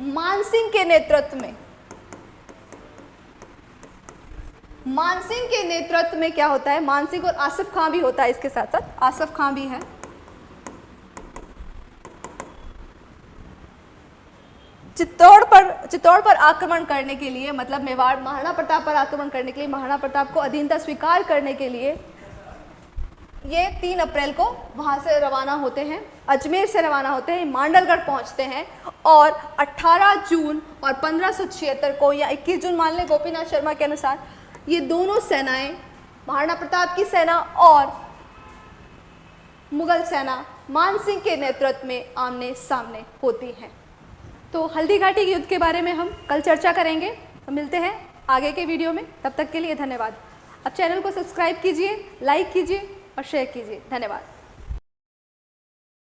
Speaker 1: मानसिंह के नेतृत्व में मानसिंह के नेतृत्व में क्या होता है? मानसिंह और आसिफ खां भी होता है इसके साथ साथ। आसिफ खां भी है। चित्तौड़ पर चित्तौड़ पर आक्रमण करने के लिए मतलब मेवाड़, महाराणा प्रताप पर आक्रमण करने के लिए, महाराणा प्रताप को अधीनता स्वीकार करने के लिए, ये तीन अप्रैल को वहाँ से रवाना होते हैं, अजमेर से रवाना होते हैं, मांडलगढ़ पहुँचते हैं और 18 जून और पंद्रह को या 21 जून, मान लें गोपीनाथ शर्मा के अनुसार ये दोनों सेनाएँ, महाराणा प्रताप की सेना और मुगल सेना मानसिंह के नेतृत्व में आमने सामने होती हैं। तो हल्दी घाटी के युद्ध के बारे में हम कल चर्चा करेंगे। तो मिलते हैं आगे के वीडियो में। तब तक के लिए धन्यवाद। अब चैनल को सब्सक्राइब कीजिए, लाइक कीजिए और शेयर कीजिए। धन्यवाद।